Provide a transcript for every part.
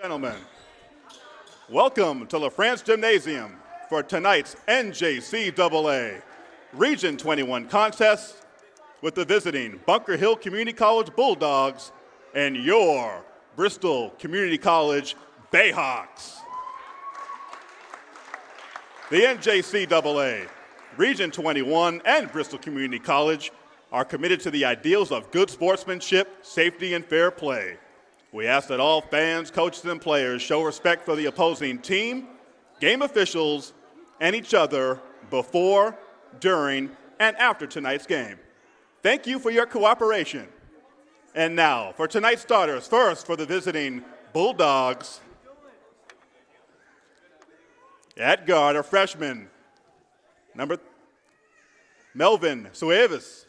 Gentlemen, welcome to LaFrance Gymnasium for tonight's NJCAA Region 21 contest with the visiting Bunker Hill Community College Bulldogs and your Bristol Community College Bayhawks. The NJCAA, Region 21, and Bristol Community College are committed to the ideals of good sportsmanship, safety, and fair play. We ask that all fans, coaches, and players show respect for the opposing team, game officials, and each other before, during, and after tonight's game. Thank you for your cooperation. And now, for tonight's starters, first for the visiting Bulldogs. At guard, a freshman, number Melvin Suevis.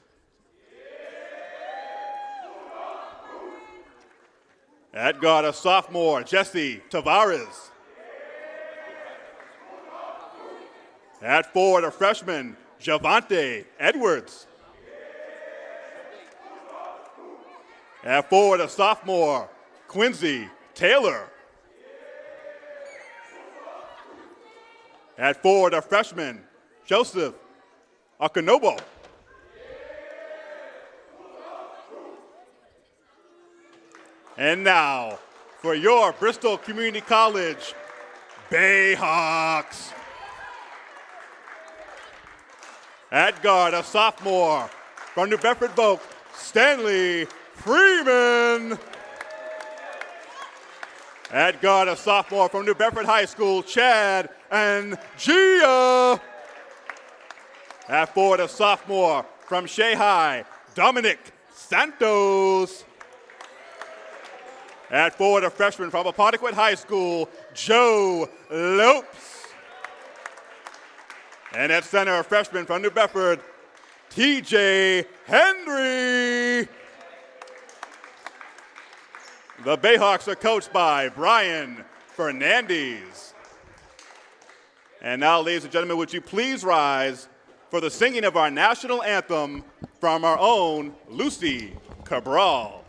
At guard, a sophomore, Jesse Tavares. At forward, a freshman, Javante Edwards. At forward, a sophomore, Quincy Taylor. At forward, a freshman, Joseph Akanobo. And now, for your Bristol Community College Bayhawks. At guard, a sophomore from New Bedford Voc, Stanley Freeman. At guard, a sophomore from New Bedford High School, Chad and Gia. At forward, a sophomore from High, Dominic Santos. At forward, a freshman from Apponequet High School, Joe Lopes. And at center, a freshman from New Bedford, TJ Henry. The Bayhawks are coached by Brian Fernandez. And now, ladies and gentlemen, would you please rise for the singing of our national anthem from our own Lucy Cabral.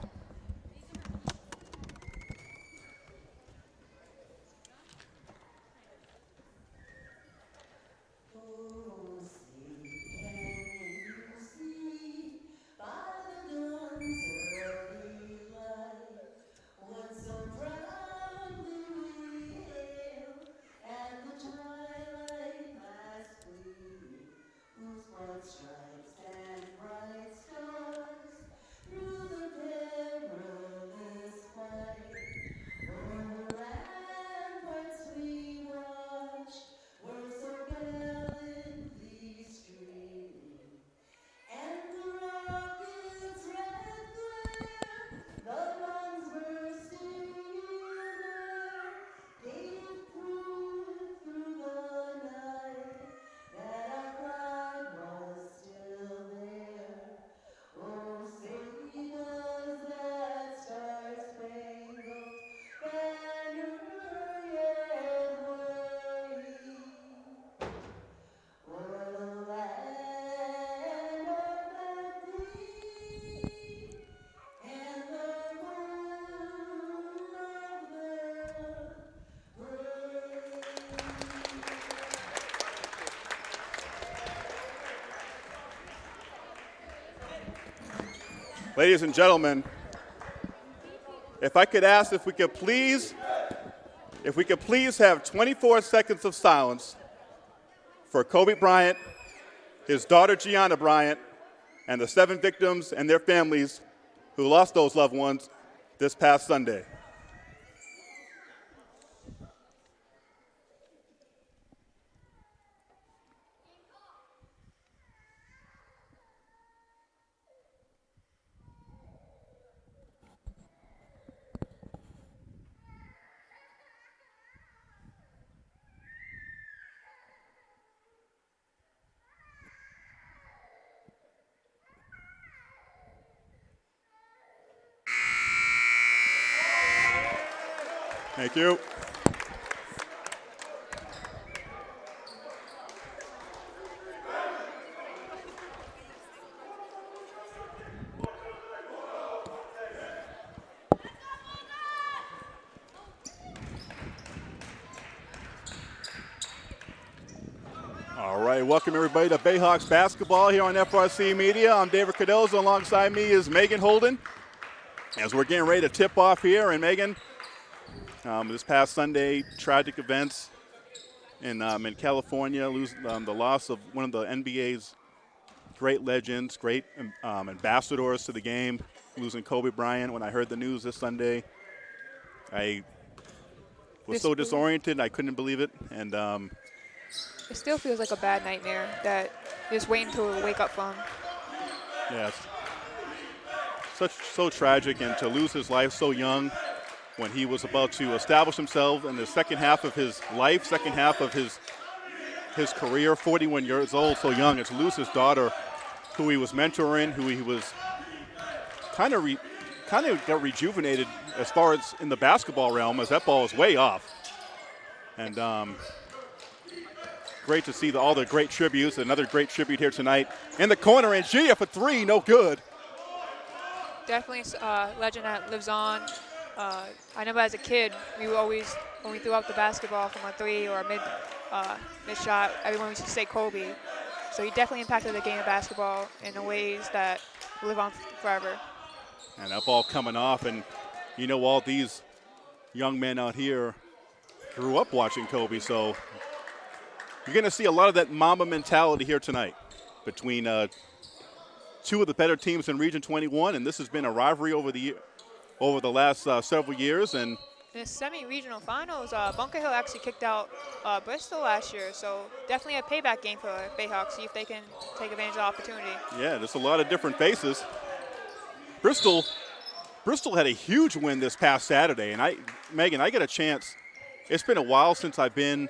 Ladies and gentlemen, if I could ask if we could please, if we could please have 24 seconds of silence for Kobe Bryant, his daughter Gianna Bryant, and the seven victims and their families who lost those loved ones this past Sunday. Thank you. right, to Bayhawks basketball here on FRC Media. I'm David Cardozo. Alongside me is Megan Holden. As we're getting ready to tip off here, and Megan, um, this past Sunday, tragic events in um, in California, lose um, the loss of one of the NBA's great legends, great um, ambassadors to the game, losing Kobe Bryant. When I heard the news this Sunday, I was so disoriented. I couldn't believe it, and um, it still feels like a bad nightmare that you're just waiting to wake up from. Yes. Such so tragic, and to lose his life so young when he was about to establish himself in the second half of his life, second half of his his career, 41 years old, so young, and to lose his daughter, who he was mentoring, who he was kind of re kind of got rejuvenated as far as in the basketball realm, as that ball is way off. And um, great to see the, all the great tributes. Another great tribute here tonight. In the corner, and Gia for three, no good. Definitely a uh, legend that lives on. Uh, I remember as a kid, we were always, when we threw out the basketball from a three or a mid, uh, mid shot, everyone used to say Kobe. So he definitely impacted the game of basketball in ways that live on forever. And that ball coming off, and you know, all these young men out here grew up watching Kobe, so you're going to see a lot of that Mamba mentality here tonight between uh, two of the better teams in Region 21, and this has been a rivalry over the over the last uh, several years. And the semi-regional finals, uh, Bunker Hill actually kicked out uh, Bristol last year, so definitely a payback game for Bayhawks. See if they can take advantage of the opportunity. Yeah, there's a lot of different faces. Bristol, Bristol had a huge win this past Saturday, and I, Megan, I get a chance. It's been a while since I've been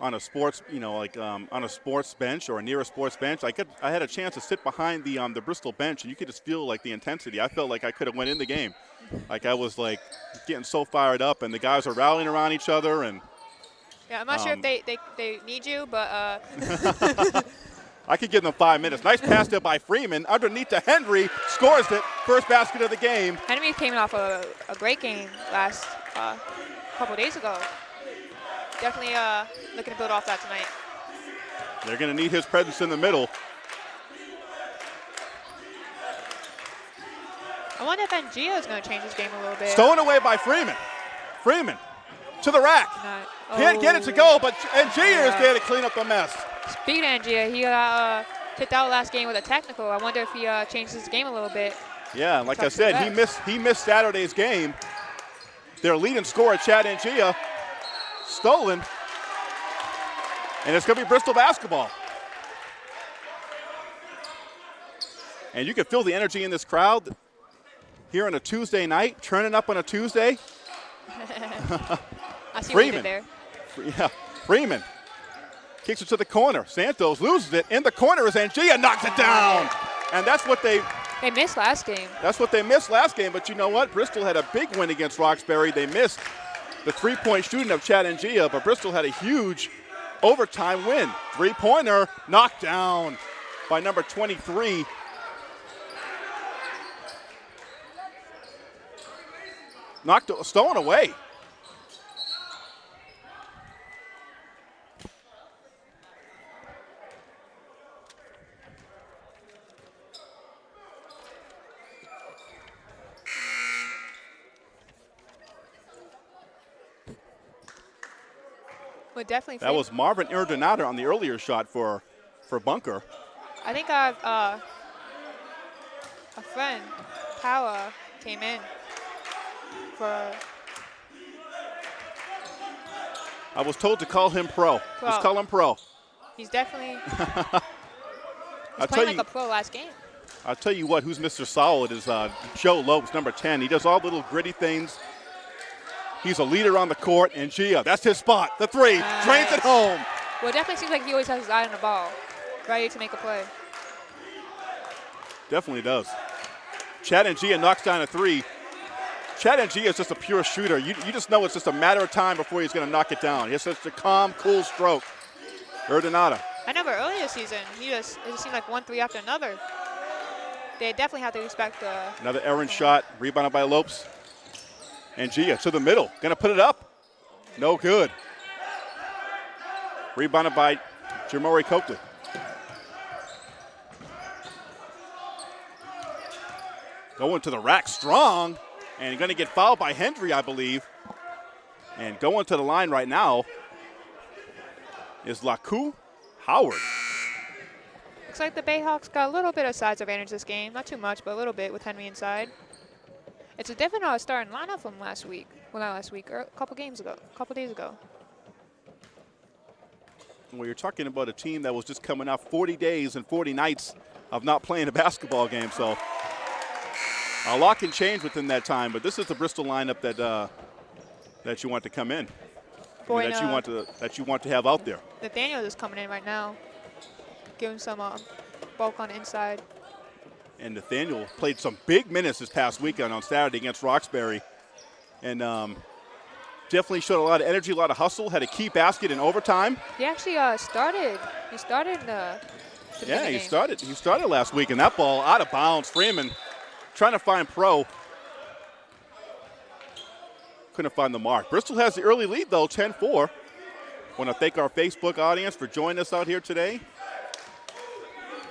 on a sports, you know, like um, on a sports bench or near a sports bench. I could, I had a chance to sit behind the um, the Bristol bench, and you could just feel like the intensity. I felt like I could have went in the game, like I was like getting so fired up, and the guys are rallying around each other. And yeah, I'm not um, sure if um, they, they, they need you, but. Uh. I could give them five minutes. Nice pass there by Freeman. Underneath to Henry. Scores it. First basket of the game. Henry came off a, a great game last uh, couple days ago definitely uh, looking to build off that tonight. They're going to need his presence in the middle. I wonder if Ngio is going to change his game a little bit. Stolen away by Freeman. Freeman to the rack. Not, oh, Can't get it to go, but Ngio yeah. is there to clean up the mess. Speed Ngio, he uh, kicked out last game with a technical. I wonder if he uh, changed his game a little bit. Yeah, like I said, he missed he missed Saturday's game. Their leading scorer, Chad Ngia, stolen. And it's going to be Bristol basketball. And you can feel the energy in this crowd here on a Tuesday night, turning up on a Tuesday. I see Freeman. there. Yeah, Freeman kicks it to the corner. Santos loses it. In the corner is Angia, knocks it down. And that's what they they missed last game. That's what they missed last game. But you know what? Bristol had a big win against Roxbury. They missed the three-point shooting of Chad Ngia, but Bristol had a huge overtime win. Three-pointer knocked down by number 23. Knocked, stolen away. Definitely. That was Marvin Erdonada on the earlier shot for, for Bunker. I think I've, uh, a friend, Power, came in for. I was told to call him pro. pro. Let's call him pro. He's definitely. he's playing like you, a pro last game. I'll tell you what, who's Mr. Solid is uh, Joe Lopes, number 10. He does all the little gritty things He's a leader on the court, and Gia, that's his spot. The three, nice. drains it home. Well, it definitely seems like he always has his eye on the ball, ready to make a play. Definitely does. Chad and Gia knocks down a three. Chad and Gia is just a pure shooter. You, you just know it's just a matter of time before he's going to knock it down. He has such a calm, cool stroke. Erdonada. I know, but earlier season, he just it just seemed like one three after another. They definitely have to respect the. Another errant shot, rebounded by Lopes. And Gia to the middle. Going to put it up. No good. Rebounded by Jamori Coakley. Going to the rack strong. And going to get fouled by Henry, I believe. And going to the line right now is Laku Howard. Looks like the Bayhawks got a little bit of size advantage this game. Not too much, but a little bit with Henry inside. It's a different uh, starting lineup from last week. Well, not last week, or a couple games ago, a couple days ago. Well, you're talking about a team that was just coming off 40 days and 40 nights of not playing a basketball game. So a lot can change within that time. But this is the Bristol lineup that uh, that you want to come in, Boy, that you uh, want to that you want to have out there. Nathaniel is coming in right now, giving some uh, bulk on the inside. And Nathaniel played some big minutes this past weekend on Saturday against Roxbury, and um, definitely showed a lot of energy, a lot of hustle. Had a key basket in overtime. He actually uh, started. He started uh, the Yeah, he game. started. He started last week, and that ball out of bounds. Freeman trying to find pro. Couldn't find the mark. Bristol has the early lead though, 10-4. Want to thank our Facebook audience for joining us out here today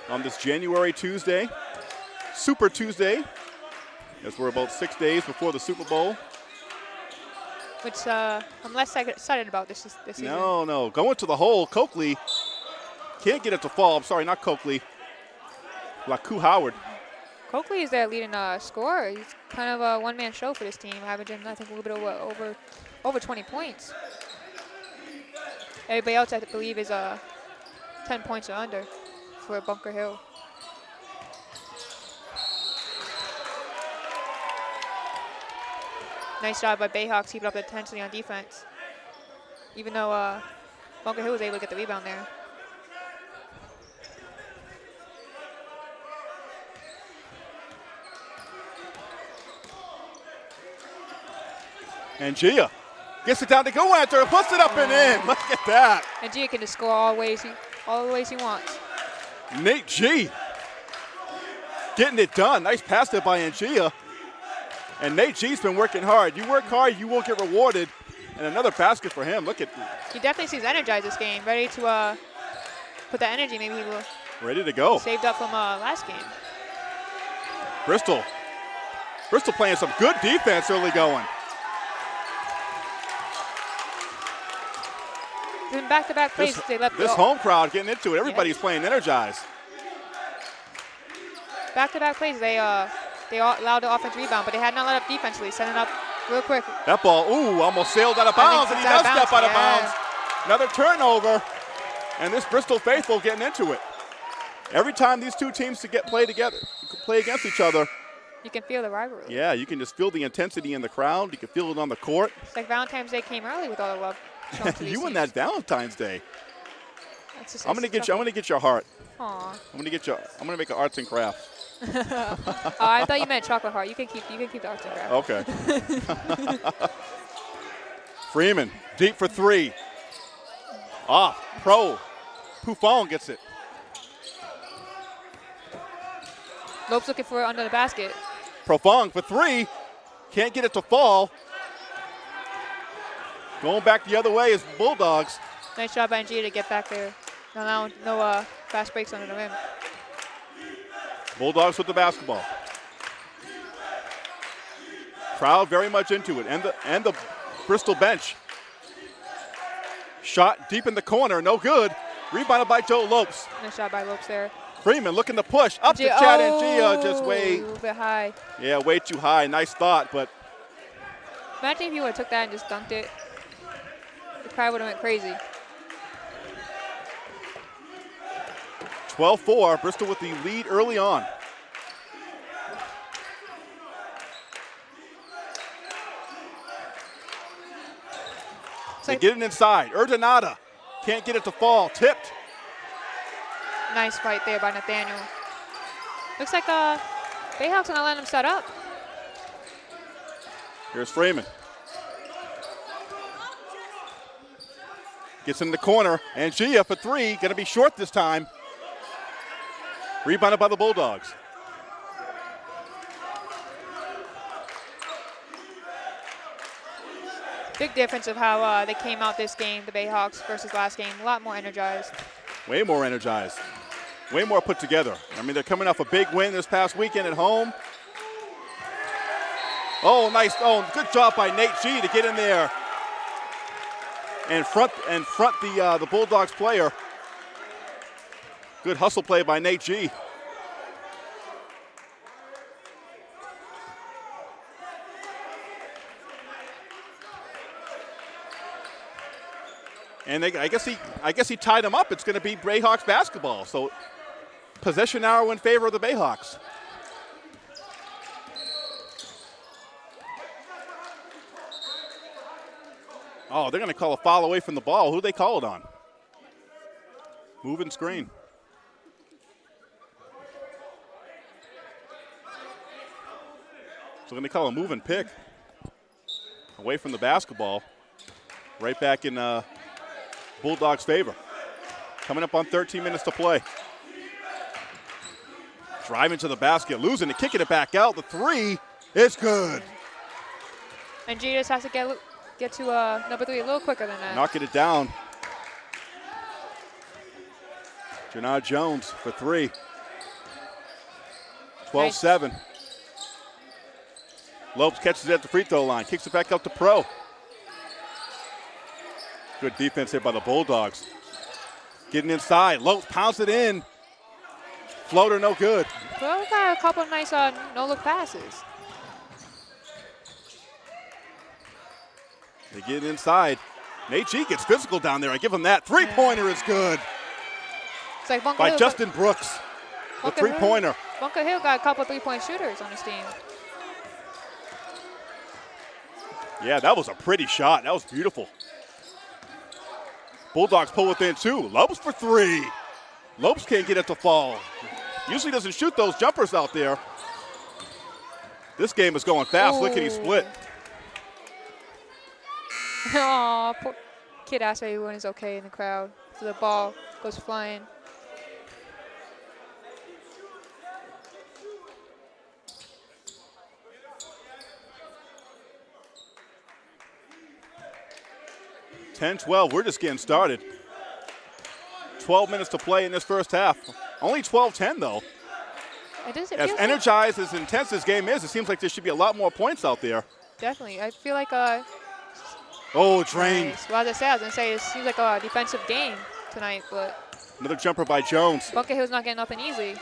on this January Tuesday, Super Tuesday, as we're about six days before the Super Bowl. Which uh, I'm less excited about this this season. No, no, going to the hole. Coakley can't get it to fall. I'm sorry, not Coakley. Laku Howard. Coakley is their leading uh, scorer. He's kind of a one-man show for this team, averaging I think a little bit over over, over 20 points. Everybody else, I believe, is uh, 10 points or under for Bunker Hill. Nice job by Bayhawks keeping up the intensity on defense. Even though uh, Bunker Hill was able to get the rebound there. And Gia gets it down to go after it, puts it up and in. Look at that. And Gia can just score all ways he, all the ways he wants. Nate G getting it done. Nice pass there by Angia. And Nate G's been working hard. You work hard, you will get rewarded. And another basket for him. Look at He definitely seems energized this game, ready to uh, put that energy maybe he will ready to go. saved up from uh, last game. Bristol. Bristol playing some good defense early going. Then back-to-back plays, This, they left this home crowd getting into it. Everybody's playing energized. back-to-back plays. They uh, they all allowed the offense rebound, but they had not let up defensively. Setting up real quick. That ball, ooh, almost sailed out of bounds, and he does step out of bounds. Another turnover, and this Bristol faithful getting into it. Every time these two teams to get play together, play against each other, You can feel the rivalry. yeah, you can just feel the intensity in the crowd. You can feel it on the court. It's like Valentine's Day came early with all the love. shown to these you and that Valentine's Day. That's just- I'm gonna get you. I'm gonna get your heart. Aw. I'm gonna get you. I'm gonna make an arts and crafts. Oh, I thought you meant chocolate heart. You can keep you can keep the and. Okay. Freeman deep for three. Off. Pro. Buffon gets it. Lopes looking for it under the basket. Profong for three. Can't get it to fall. Going back the other way is Bulldogs. Nice job by Gia to get back there. No, no, no uh, fast breaks under the rim. Bulldogs with the basketball. Crowd very much into it, and the and the Bristol bench. Shot deep in the corner, no good. Rebounded by Joe Lopes. Nice shot by Lopes there. Freeman looking to push up to Gia- Chad and Gia, just oh, way A little bit high. yeah, way too high. Nice thought, but Imagine if you would have took that and just dunked it. The crowd would have went crazy. 12-4. Bristol with the lead early on. They get it inside. Erdonada can't get it to fall. Tipped. nice fight there by Nathaniel. Looks like uh, Bayhawks not letting him set up. Here's Freeman. Gets in the corner, and Gia for three, going to be short this time. Rebounded by the Bulldogs. Big difference of how uh, they came out this game, the Bayhawks versus last game. A lot more energized. Way more energized. Way more put together. I mean, they're coming off a big win this past weekend at home. Oh, nice. Oh, good job by Nate G to get in there and front and front the uh, the Bulldogs player. Good hustle play by Nate G. And they, I guess he, I guess he tied him up. It's going to be Bayhawks basketball. So possession arrow in favor of the Bayhawks. Oh, they're going to call a foul away from the ball. Who they call it on? Moving screen. So they're going to call a move and pick away from the basketball. Right back in uh, Bulldogs' favor. Coming up on 13 minutes to play. Driving to the basket, losing it, kicking it back out. The three is good. And G just has to get get to uh, number three a little quicker than that. Knocking it down. Janard Jones for three. 12 7. Lopes catches it at the free throw line, kicks it back up to Pro. Good defense here by the Bulldogs. Getting inside. Lopes pounds it in. Floater no good. Well, we got a couple of nice uh, no-look passes. They get inside. Nate G gets physical down there. I give him that. Three pointer is good like Bunker by Hill, Justin Brooks. The three-pointer. Bunker Hill got a couple three point shooters on his team. Yeah, that was a pretty shot. That was beautiful. Bulldogs pull within two. Lopes for three. Lopes can't get it to fall. Usually doesn't shoot those jumpers out there. This game is going fast. Lickety split. Oh. Aw, poor kid asked everyone is okay in the crowd. So the ball goes flying. Ten, 12. We're just getting started. 12 minutes to play in this first half. Only 12 10, though. It does. It As feels like- energized, as intense this game is, it seems like there should be a lot more points out there. definitely. I feel like uh. Oh, drained. Nice. Well, as I said, I was gonna say it seems like a defensive game tonight, but Another jumper by Jones. Bunker Hill's not getting nothing easy.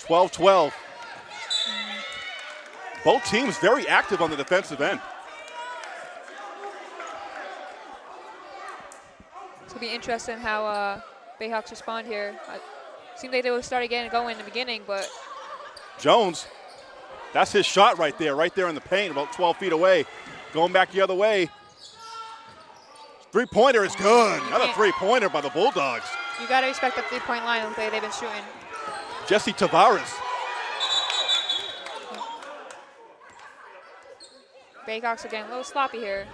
12 12. Both teams very active on the defensive end. Gonna be interesting how uh, Bayhawks respond here. Uh, seemed like they were starting getting going in the beginning, but Jones, that's his shot right there, right there in the paint, about 12 feet away. Going back the other way. Three pointer is good. Another three pointer by the Bulldogs. you gotta respect the three-point line the way they've been shooting. Jesse Tavares. Bayhawks are getting a little sloppy here.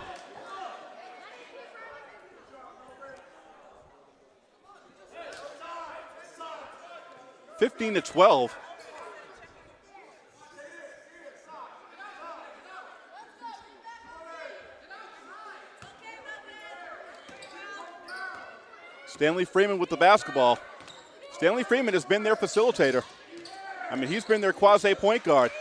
Fifteen to 12. Stanley Freeman with the basketball. Stanley Freeman has been their facilitator. I mean, he's been their quasi point guard.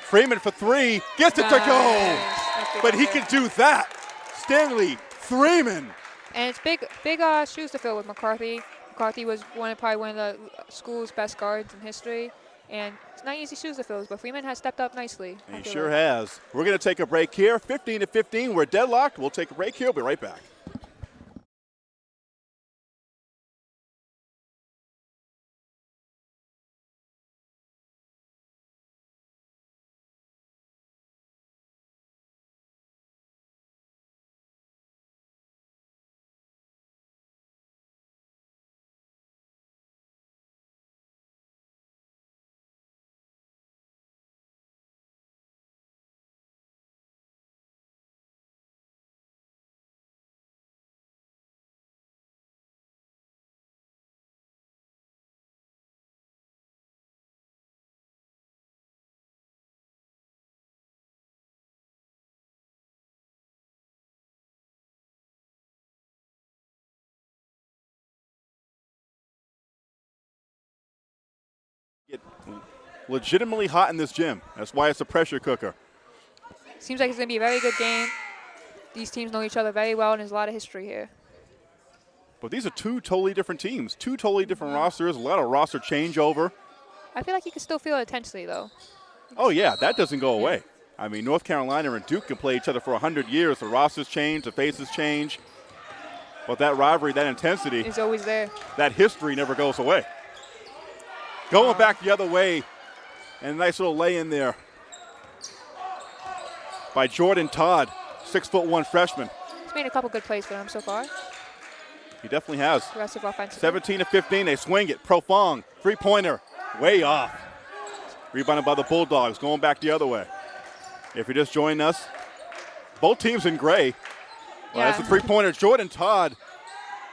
Freeman for three, gets it to go. Nice. That's good But he can do that. Stanley Freeman. And it's big, big uh, shoes to fill with McCarthy. McCarthy was one of probably one of the school's best guards in history, and it's not easy shoes to fill. But Freeman has stepped up nicely. He sure like. has. We're going to take a break here. 15 to 15. We're deadlocked. We'll take a break here. We'll be right back. Legitimately hot in this gym. That's why it's a pressure cooker. Seems like it's going to be a very good game. These teams know each other very well, and there's a lot of history here. But these are two totally different teams, two totally different rosters, a lot of roster changeover. I feel like you can still feel it intensely, though. Oh, yeah, that doesn't go away. I mean, North Carolina and Duke can play each other for 100 years. The rosters change, the faces change. But that rivalry, that intensity, It's always there. that history never goes away. Going back the other way, and a nice little lay in there by Jordan Todd, six foot one freshman. He's made a couple good plays for them so far. He definitely has. Aggressive offensive. 17 to 15, they swing it. Profong, three pointer, way off. Rebounded by the Bulldogs, going back the other way. If you're just joining us, both teams in gray. Well, that's a three pointer. Jordan Todd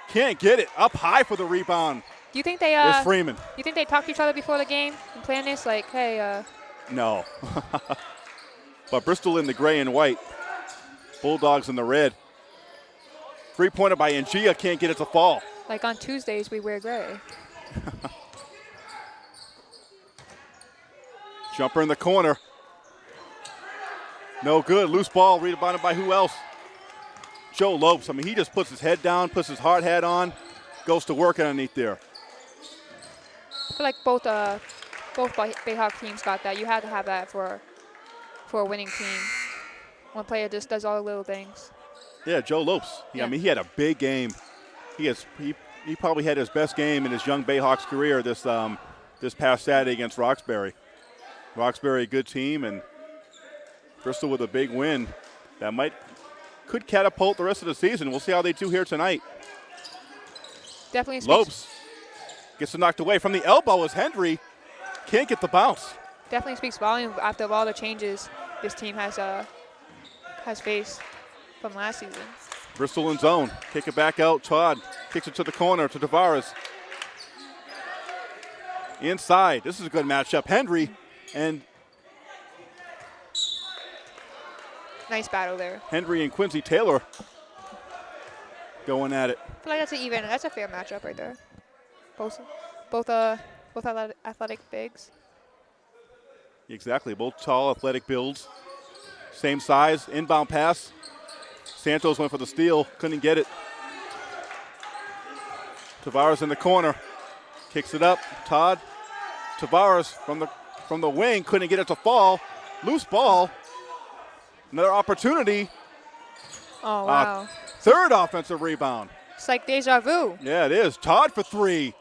can't get it. Up high for the rebound Do you think they uh, Freeman. Do you think they talked to each other before the game planned this? Like, hey, uh, No. but Bristol in the gray and white. Bulldogs in the red. Three pointer by Ngia can't get it to fall. like on Tuesdays we wear gray. Jumper in the corner. No good. Loose ball rebounded by who else? Joe Lopes. I mean, he just puts his head down, puts his hard hat on, goes to work underneath there. I feel like both uh, both Bayhawk teams got that. You had to have that for for a winning team. One player just does all the little things. Yeah, Joe Lopes. Yeah, I mean, he had a big game. He has he, he probably had his best game in his young Bayhawks career this um, this past Saturday against Roxbury. Roxbury, a good team, and Bristol with a big win that might could catapult the rest of the season. We'll see how they do here tonight. Definitely Lopes gets knocked away from the elbow as Henry can't get the bounce. definitely speaks volume after all the changes this team has uh has faced from last season. Bristol in zone. Kick it back out. Todd kicks it to the corner to Tavares. Inside. This is a good matchup. Henry and Nice battle there. Henry and Quincy Taylor going at it. I feel like that's an even. That's a fair matchup right there. Both, both uh, both athletic, bigs. Exactly. Both tall, athletic builds. Same size. Inbound pass. Santos went for the steal. Couldn't get it. Tavares in the corner. Kicks it up. Todd. Tavares from the from the wing. Couldn't get it to fall. Loose ball. Another opportunity. Oh Uh, wow! Third offensive rebound. it's like deja vu. Yeah, it is. Todd for three.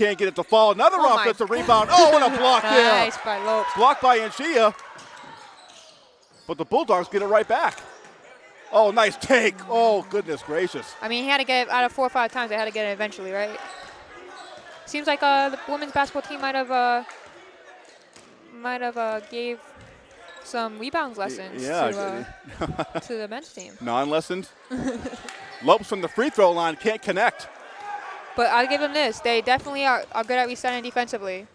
Can't get it to fall. Another Oh offensive rebound. Oh, and a block there. Nice by Lopes. Blocked by Angia. But the Bulldogs get it right back. Oh, nice take. Oh, goodness gracious. I mean, he had to get it out of four or five times. They had to get it eventually, right? Seems like uh, the women's basketball team might have uh, might have uh, gave some rebounds lessons yeah, to, uh, to the men's team. Non lessons. Lopes from the free throw line can't connect. But I'll give them this: they definitely are, are good at resetting defensively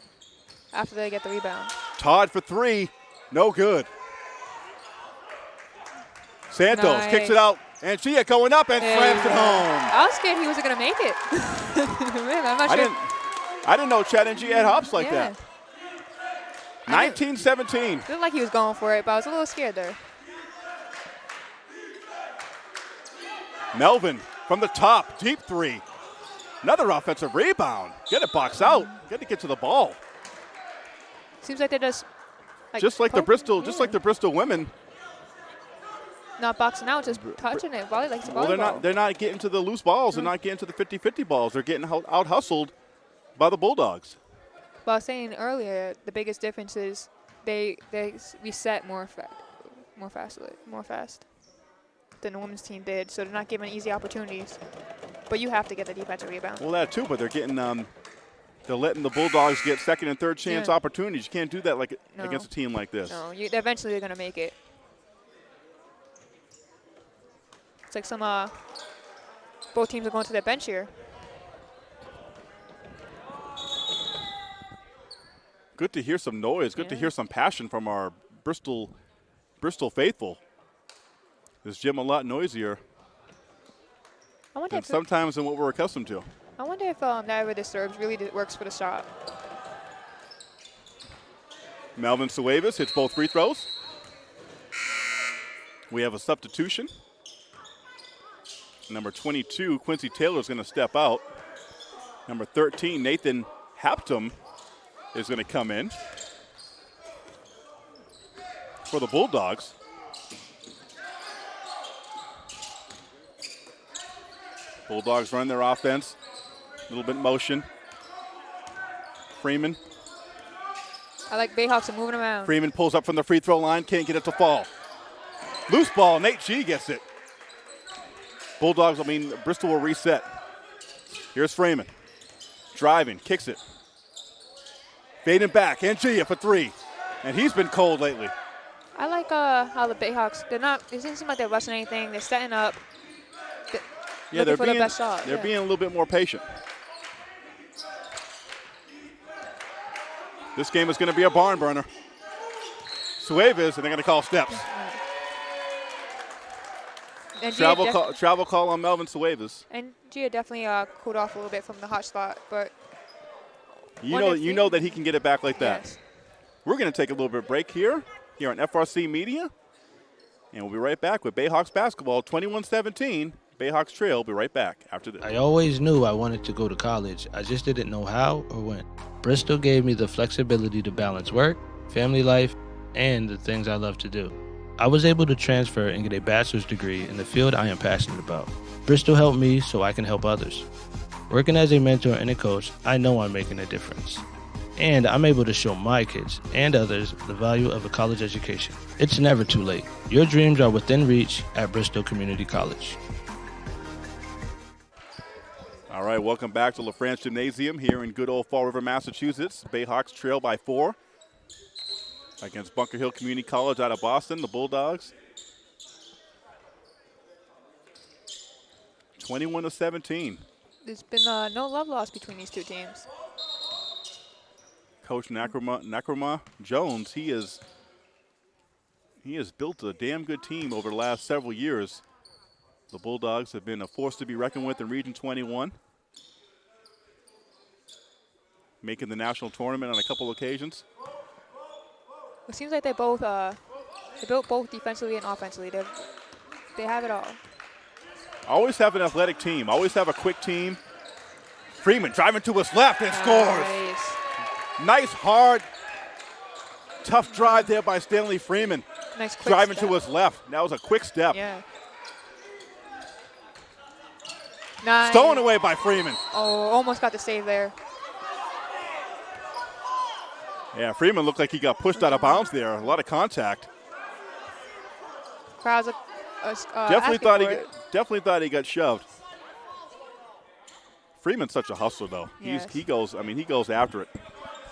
after they get the rebound. Todd for three. No good. Santos Nice. kicks it out. Angia going up and There slams it home. I was scared he wasn't gonna make it. Man, I'm not I sure. didn't, I didn't know Chad and Angia had hops like yeah. that. I didn't- 1917. Looked like he was going for it, but I was a little scared there. Melvin from the top, deep three. Another offensive rebound. Get it box out. Got to get to the ball. Seems like they're just like just like the Bristol, just like the Bristol women. not boxing out, just touching it. Volley like Well, they're not. They're not getting to the loose balls. They're not getting to the 50-50 balls. They're getting out hustled by the Bulldogs. But I was saying earlier, the biggest difference is they they reset more fa- more fast more fast than the women's team did. So they're not given easy opportunities. But you have to get the defensive rebound. Well, that too, but they're getting. Um, they're letting the Bulldogs get second and third chance Yeah. opportunities. You can't do that like No. against a team like this. No, you, eventually they're gonna make it. It's like some uh, both teams are going to their bench here. Good to hear some noise. Good to hear some passion from our Bristol, Bristol faithful. This gym a lot noisier I wonder if sometimes than what we're accustomed to. I wonder if um, that ever disturbs really works for the shot. Melvin Suavis hits both free throws. We have a substitution. Number 22, Quincy Taylor is going to step out. Number 13, Nathan Haptum is going to come in for the Bulldogs. Bulldogs run their offense. A little bit motion. Freeman. I like Bayhawks are moving around. Freeman pulls up from the free throw line, can't get it to fall. Loose ball, Nate G gets it. Bulldogs, I mean, Bristol will reset. Here's Freeman. Driving, kicks it. Fading back, Angia for three. And he's been cold lately. I like uh, how the Bayhawks, they're not, it doesn't seem like they're rushing anything. They're setting up. They're Yeah, they're being, the shot. they're yeah. being a little bit more patient. This game is going to be a barn burner. Suavis, and they're going to call steps. And Travel call, travel call on Melvin Suavis. And Gia definitely uh, cooled off a little bit from the hot spot, but You know, you know that he can get it back like that. yes. We're going to take a little bit of break here, here on FRC Media, and we'll be right back with Bayhawks basketball, 21-17. Bayhawks Trail. Be right back after this. I always knew I wanted to go to college. I just didn't know how or when. Bristol gave me the flexibility to balance work, family life, and the things I love to do. I was able to transfer and get a bachelor's degree in the field I am passionate about. Bristol helped me so I can help others. Working as a mentor and a coach, I know I'm making a difference. And I'm able to show my kids and others the value of a college education. It's never too late. Your dreams are within reach at Bristol Community College. All right, welcome back to LaFrance Gymnasium here in good old Fall River, Massachusetts. Bayhawks trail by four against Bunker Hill Community College out of Boston, the Bulldogs. 21 to 17. There's been uh, no love lost between these two teams. Coach Nakrama, Nakrama Jones, he is he has built a damn good team over the last several years. The Bulldogs have been a force to be reckoned with in Region 21, making the national tournament on a couple occasions. It seems like they both uh, they built both defensively and offensively. They they have it all. Always have an athletic team. Always have a quick team. Freeman driving to his left and scores. Nice. Nice, hard, tough drive there by Stanley Freeman. Nice quick Driving step. to his left. That was a quick step. Yeah. Nice. Stolen away by Freeman. Oh, almost got the save there. Yeah, Freeman looked like he got pushed out of bounds there. A lot of contact. Crowds are, uh, uh, definitely thought he it. definitely thought he got shoved. Freeman's such a hustler though. Yes. He's, he goes. I mean, he goes after it.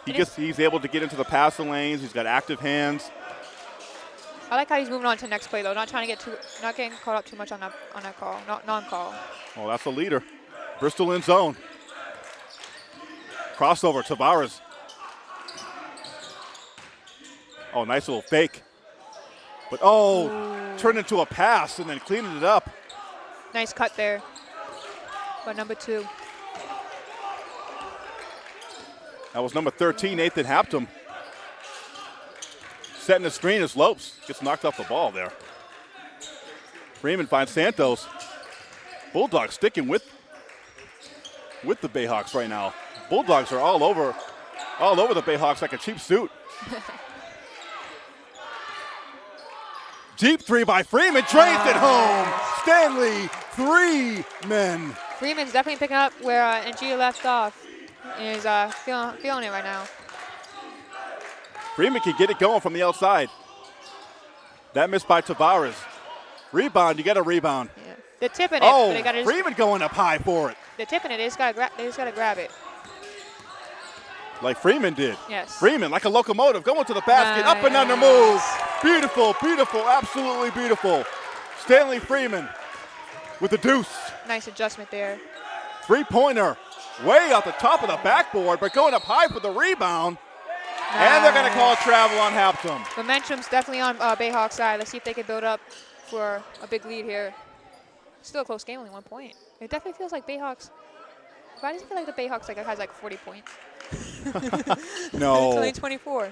He gets. He's able to get into the passing lanes. He's got active hands. I like how he's moving on to the next play though, not trying to get too, not getting caught up too much on that on that call, not non-call. Well, that's a leader. Bristol in zone. Crossover. Tavares. Oh, nice little fake. But oh, turned into a pass and then cleaning it up. Nice cut there. But number two, That was number 13, Nathan Haptum. Setting the screen as Lopes gets knocked off the ball there. Freeman finds Santos. Bulldogs sticking with with the Bayhawks right now. Bulldogs are all over all over the Bayhawks like a cheap suit. Deep three by Freeman, drains it home. Stanley, three men. Freeman's definitely picking up where uh, Ngia left off. He's uh, feeling feeling it right now. Freeman can get it going from the outside. That missed by Tavares. Rebound, you got a rebound. Yeah. They're tipping it. but Oh, they gotta Freeman going up high for it, they're tipping it. They just gotta grab. They just gotta grab it. Like Freeman did. Yes. Freeman, like a locomotive, going to the basket, up and under move. Beautiful, beautiful, absolutely beautiful. Stanley Freeman with the deuce. Nice adjustment there. Three pointer, way off the top of the backboard, but going up high for the rebound. And they're going to call travel on Haptum. Momentum's definitely on uh, Bayhawks side. Let's see if they can build up for a big lead here. Still a close game, only one point. It definitely feels like Bayhawks. Why does it feel like the Bayhawks like has like 40 points? No, 24.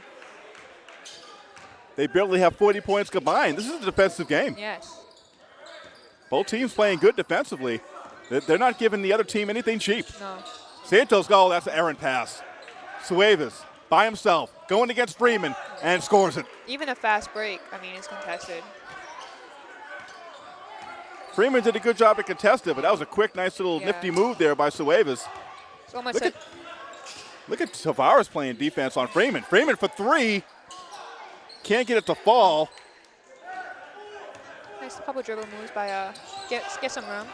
They barely have 40 points combined. This is a defensive game. Yes. Both teams playing good defensively. They- They're not giving the other team anything cheap. No. Santos, oh, that's an errant pass. Suevas by himself, going against Freeman, and scores it. Even a fast break, I mean, it's contested. Freeman did a good job to contest it, but that was a quick, nice little Yeah. nifty move there by Suevas. It's almost Look like at, look at Tavares playing defense on Freeman. Freeman for three. Can't get it to fall. nice couple dribble moves by uh get get some room.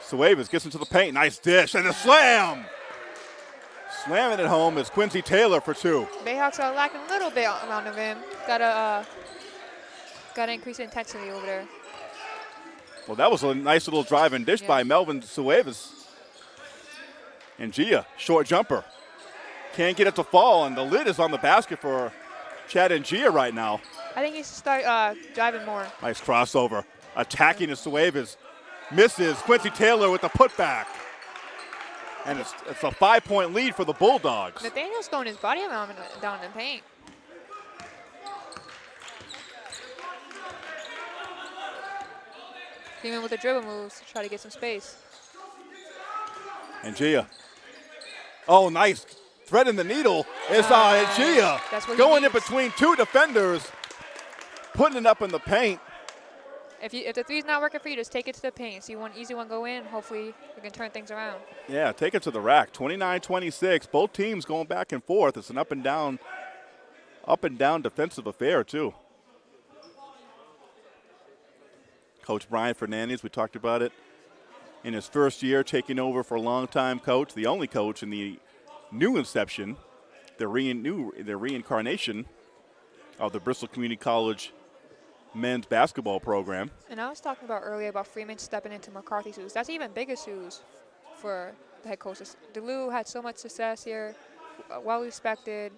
Suevas gets into the paint. Nice dish and a slam. Slamming it home is Quincy Taylor for two. Bayhawks are lacking a little bit around the rim. Gotta uh gotta increase the intensity over there. Well, that was a nice little drive and dish Yeah. by Melvin Suevas. And Gia, short jumper. Can't get it to fall, and the lid is on the basket for Chad Ngia right now. I think he should start uh driving more. Nice crossover. Attacking the Suevas. Misses Quincy Taylor with the putback. And it's, it's a five point lead for the Bulldogs. Nathaniel's throwing his body around in the, down in the paint. Even with the dribble moves to try to get some space. And Gia. Oh, nice. Threading the needle is uh, Gia. What he Going in between two defenders. Putting it up in the paint. If you if the three's not working for you, just take it to the paint. See one easy one go in. Hopefully you can turn things around. Yeah, take it to the rack. 29-26. Both teams going back and forth. It's an up and down, up and down defensive affair too. Coach Brian Fernandez, we talked about it. In his first year, taking over for a longtime coach, the only coach in the new inception, the re- new, the reincarnation of the Bristol Community College men's basketball program. And I was talking about earlier about Freeman stepping into McCarthy's shoes. That's even bigger shoes for the head coaches. DeLu had so much success here, uh, well respected,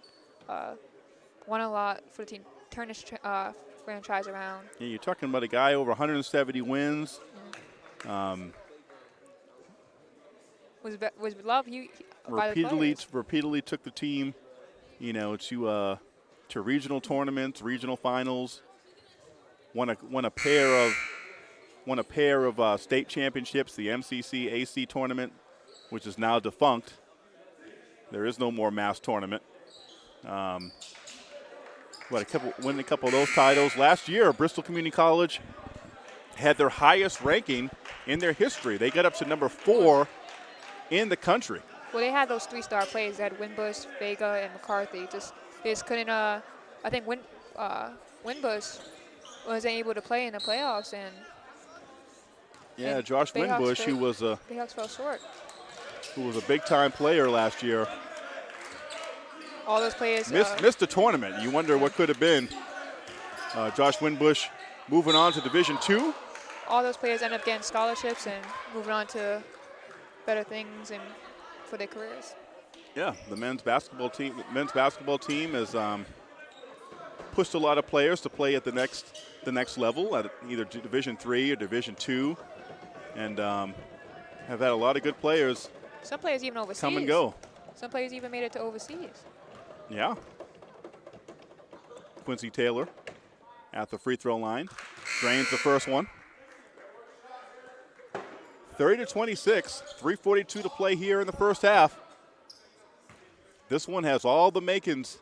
uh, won a lot for the team, turned his uh, franchise around. Yeah, you're talking about a guy over 170 wins. Was be- was he- by the repeatedly repeatedly took the team, you know, to uh, to regional tournaments, regional finals. Won a won a pair of won a pair of uh, state championships, the MCC AC tournament, which is now defunct. There is no more mass tournament. Um, what a couple win a couple of those titles last year. Bristol Community College had their highest ranking in their history. They got up to number four in the country. Well, they had those three-star players. They had Winbush, Vega, and McCarthy. Just they just couldn't. Uh, I think Win, uh, Winbush wasn't able to play in the playoffs, and Yeah, And Josh Bayhawks Winbush, who was a Bayhawks fell short. who was a big time player last year, All those players. missed uh, missed the tournament. You wonder what could have been. Uh, Josh Winbush moving on to Division Two. all those players end up getting scholarships and moving on to better things and for their careers. Yeah, the men's basketball team. Men's basketball team has um, pushed a lot of players to play at the next the next level at either Division Three or Division Two, and um, have had a lot of good players Some players even overseas. come and go. Some players even made it to overseas. Yeah. Quincy Taylor at the free throw line. Drains the first one. 30 to 26. 342 to play here in the first half. This one has all the makings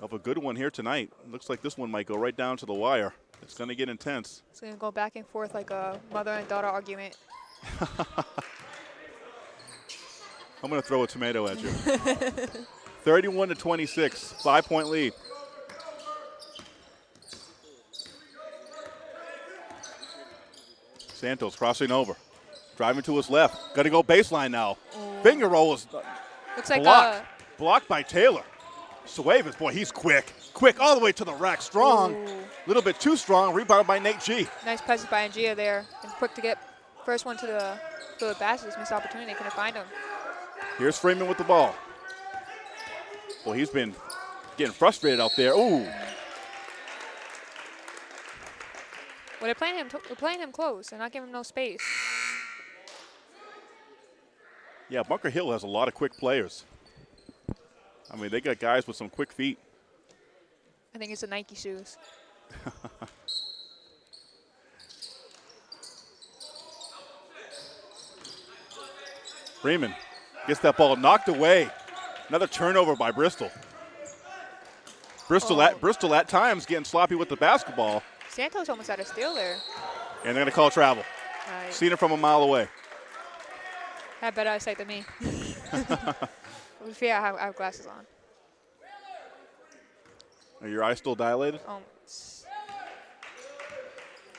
of a good one here tonight. Looks like this one might go right down to the wire. It's going to get intense. It's going to go back and forth like a mother and daughter argument. I'm going to throw a tomato at you. 31 to 26, five point lead. Santos crossing over, driving to his left. Got to go baseline now. Finger roll is Looks like blocked. uh, blocked by Taylor. Suevas, boy, he's quick. Quick all the way to the rack. Strong. Ooh. A little bit too strong. Rebounded by Nate G. nice presence by Angia there. And quick to get first one to the, to the basket. Missed opportunity. Couldn't find him. Here's Freeman with the ball. Well, he's been getting frustrated out there. Ooh. Well, they're playing him. they're playing him close. They're not giving him no space. Yeah, Bunker Hill has a lot of quick players. I mean, they got guys with some quick feet. I think it's the Nike shoes. Freeman gets that ball knocked away. Another turnover by Bristol. Bristol Oh. at Bristol at times getting sloppy with the basketball, Santos almost had a steal there. and they're going to call travel. Right. Seen it from a mile away. Had better eyesight than me. yeah, I have, I have glasses on. Are your eyes still dilated? Um,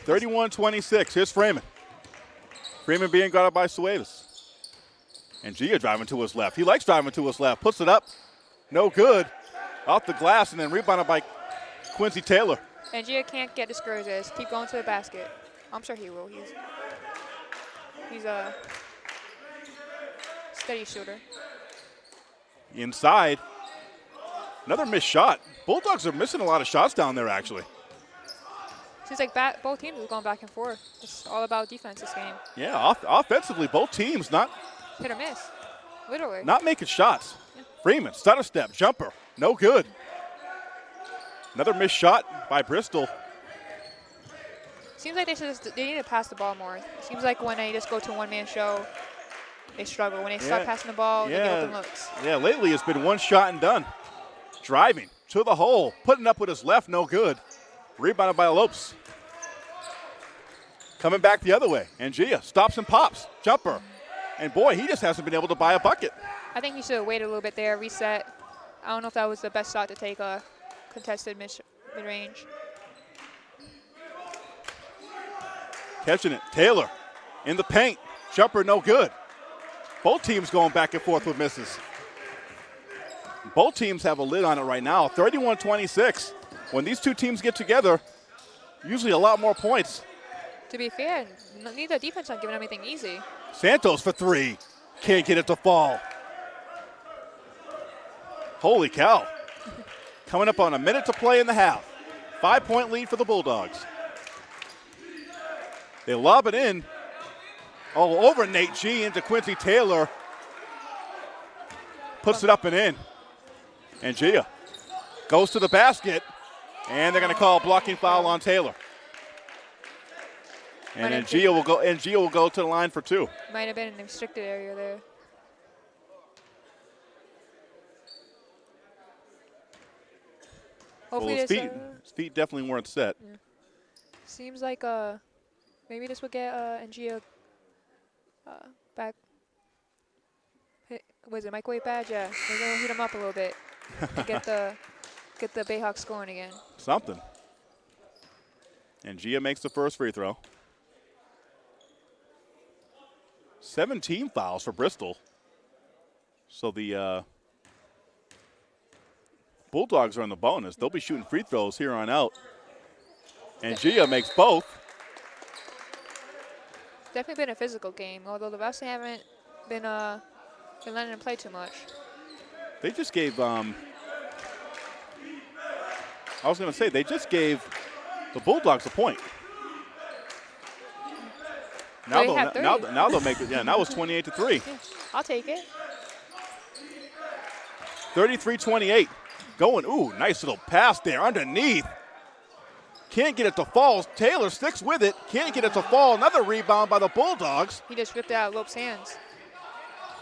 31-26. Here's Freeman. Freeman being guarded by Suedas. And Gia driving to his left. He likes driving to his left. Puts it up. No good. Off the glass and then rebounded by Quincy Taylor. And Gia can't get discouraged. Just keep going to the basket. I'm sure he will. He's he's a steady shooter. Inside. Another missed shot. Bulldogs are missing a lot of shots down there, actually. Seems like ba- both teams are going back and forth. It's all about defense this game. Yeah, off- offensively, both teams not Hit or miss, literally. not making shots. Freeman, stutter step, jumper, no good. Another missed shot by Bristol. Seems like they should just, they need to pass the ball more. Seems like when they just go to one man show, they struggle. When they start passing the ball, they get Yeah. open looks. Yeah, lately it's been one shot and done. Driving to the hole, putting up with his left, no good. Rebounded by Lopes. Coming back the other way. And Gia stops and pops. Jumper. And boy, he just hasn't been able to buy a bucket. I think he should have waited a little bit there, reset. I don't know if that was the best shot to take a contested mid range. Catching it. Taylor in the paint. Jumper no good. Both teams going back and forth with misses. Both teams have a lid on it right now. 31 26. When these two teams get together, usually a lot more points. To be fair, neither defense not giving anything easy. Santos for three. Can't get it to fall. Holy cow. Coming up on a minute to play in the half. Five point lead for the Bulldogs. They lob it in. All over Nate G into Quincy Taylor. Puts it up and in. And Gia goes to the basket. And they're going to call a blocking foul on Taylor. And Gia will go and Gia will go to the line for two. Might have been in the restricted area there. Well, his feet, uh, his feet definitely weren't set. seems like uh maybe this would get uh Ngia uh back. Hit, was it microwave badge? Yeah, they're gonna heat him up a little bit and get the get the Bayhawks going again. Something. And Gia makes the first free throw. 17 fouls for Bristol. So the uh, Bulldogs are on the bonus. They'll be shooting free throws here on out. And Gia makes both. Definitely been a physical game, although the refs haven't been uh been letting them play too much. They just gave. Um, I was going to say they just gave the Bulldogs a point. Now They they'll, now, now they'll make it. Yeah, now it's 28 to three. I'll take it. 33-28. Going. Ooh, nice little pass there underneath. Can't get it to fall. Taylor sticks with it. Can't get it to fall. Another rebound by the Bulldogs. He just ripped it out of Lope's hands.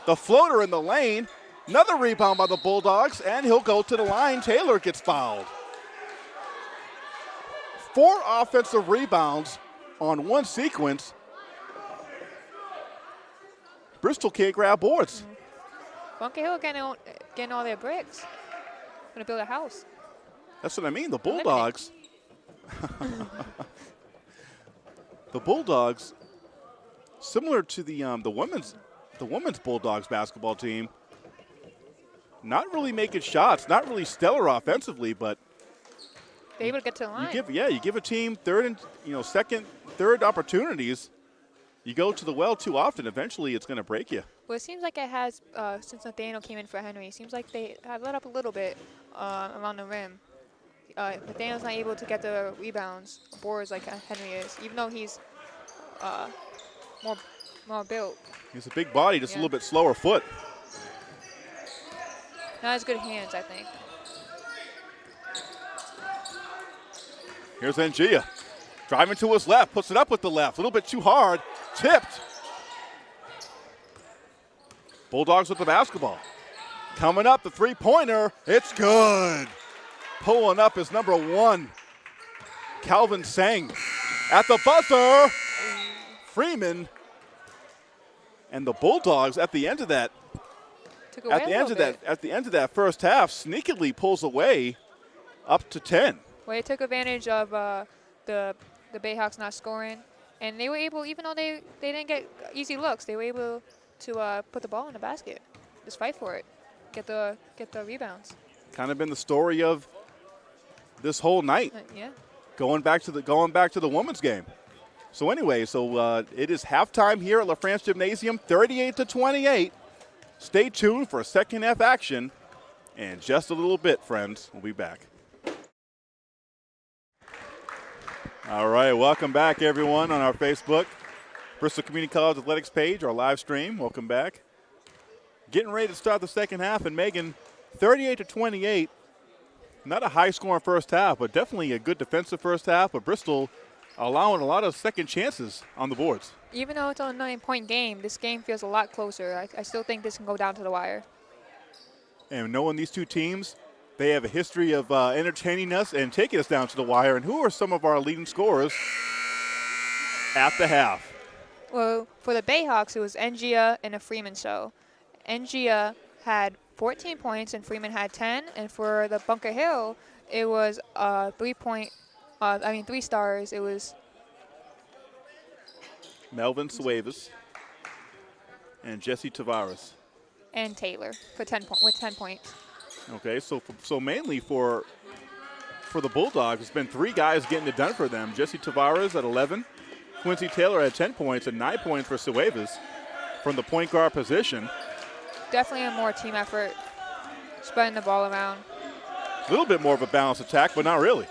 The floater in the lane. Another rebound by the Bulldogs, and he'll go to the line. Taylor gets fouled. Four offensive rebounds on one sequence. Bristol can't grab boards. Bunker Hill getting all, getting all their bricks. Gonna build a house. That's what I mean. The Bulldogs. the Bulldogs, similar to the um, the women's the women's Bulldogs basketball team, not really making shots, not really stellar offensively, but They're able to get to the line. you give yeah you give a team third and you know second third opportunities. You go to the well too often, eventually it's going to break you. Well, it seems like it has uh, since Nathaniel came in for Henry. It seems like they have let up a little bit uh, around the rim. Uh, Nathaniel's not able to get the rebounds, boards like Henry is, even though he's uh, more more built. He's a big body, just a little bit slower foot. Not as good hands, I think. Here's Ngia. Driving to his left, puts it up with the left. A little bit too hard. Tipped. Bulldogs with the basketball. Coming up, the three pointer. It's good. Pulling up is number one, Calvin Sang. At the buzzer, Freeman. And the Bulldogs at the end of that, Took away at the end of bit. that, at the end of that first half, sneakily pulls away up to 10. Well, they took advantage of uh, the the Bayhawks not scoring, and they were able, even though they, they didn't get easy looks, they were able to uh, put the ball in the basket, just fight for it, get the get the rebounds. Kind of been the story of this whole night. Uh, yeah. going back to the going back to the women's game. So anyway, so uh, it is halftime here at La France Gymnasium, 38 to 28. Stay tuned for second half action, and just a little bit, friends. We'll be back. All right, welcome back, everyone, on our Facebook, Bristol Community College Athletics page, our live stream. Welcome back. Getting ready to start the second half, and Megan, 38 to 28 not a high scoring first half, but definitely a good defensive first half. But Bristol allowing a lot of second chances on the boards. Even though it's a nine point game, this game feels a lot closer. I, I still think this can go down to the wire. And knowing these two teams, they have a history of uh, entertaining us and taking us down to the wire. And who are some of our leading scorers at the half? Well, for the Bayhawks, it was Ngia and a Freeman show. Ngia had 14 points and Freeman had 10. And for the Bunker Hill, it was uh, three point, uh, I mean, three stars. It was Melvin Suavis and Jesse Tavares. and Taylor for 10 point, with 10 points. Okay, so so mainly for for the Bulldogs, it's been three guys getting it done for them. Jesse Tavares at 11, Quincy Taylor had 10 points, and nine points for Suavis from the point guard position. Definitely a more team effort, spreading the ball around. A little bit more of a balanced attack, but not really.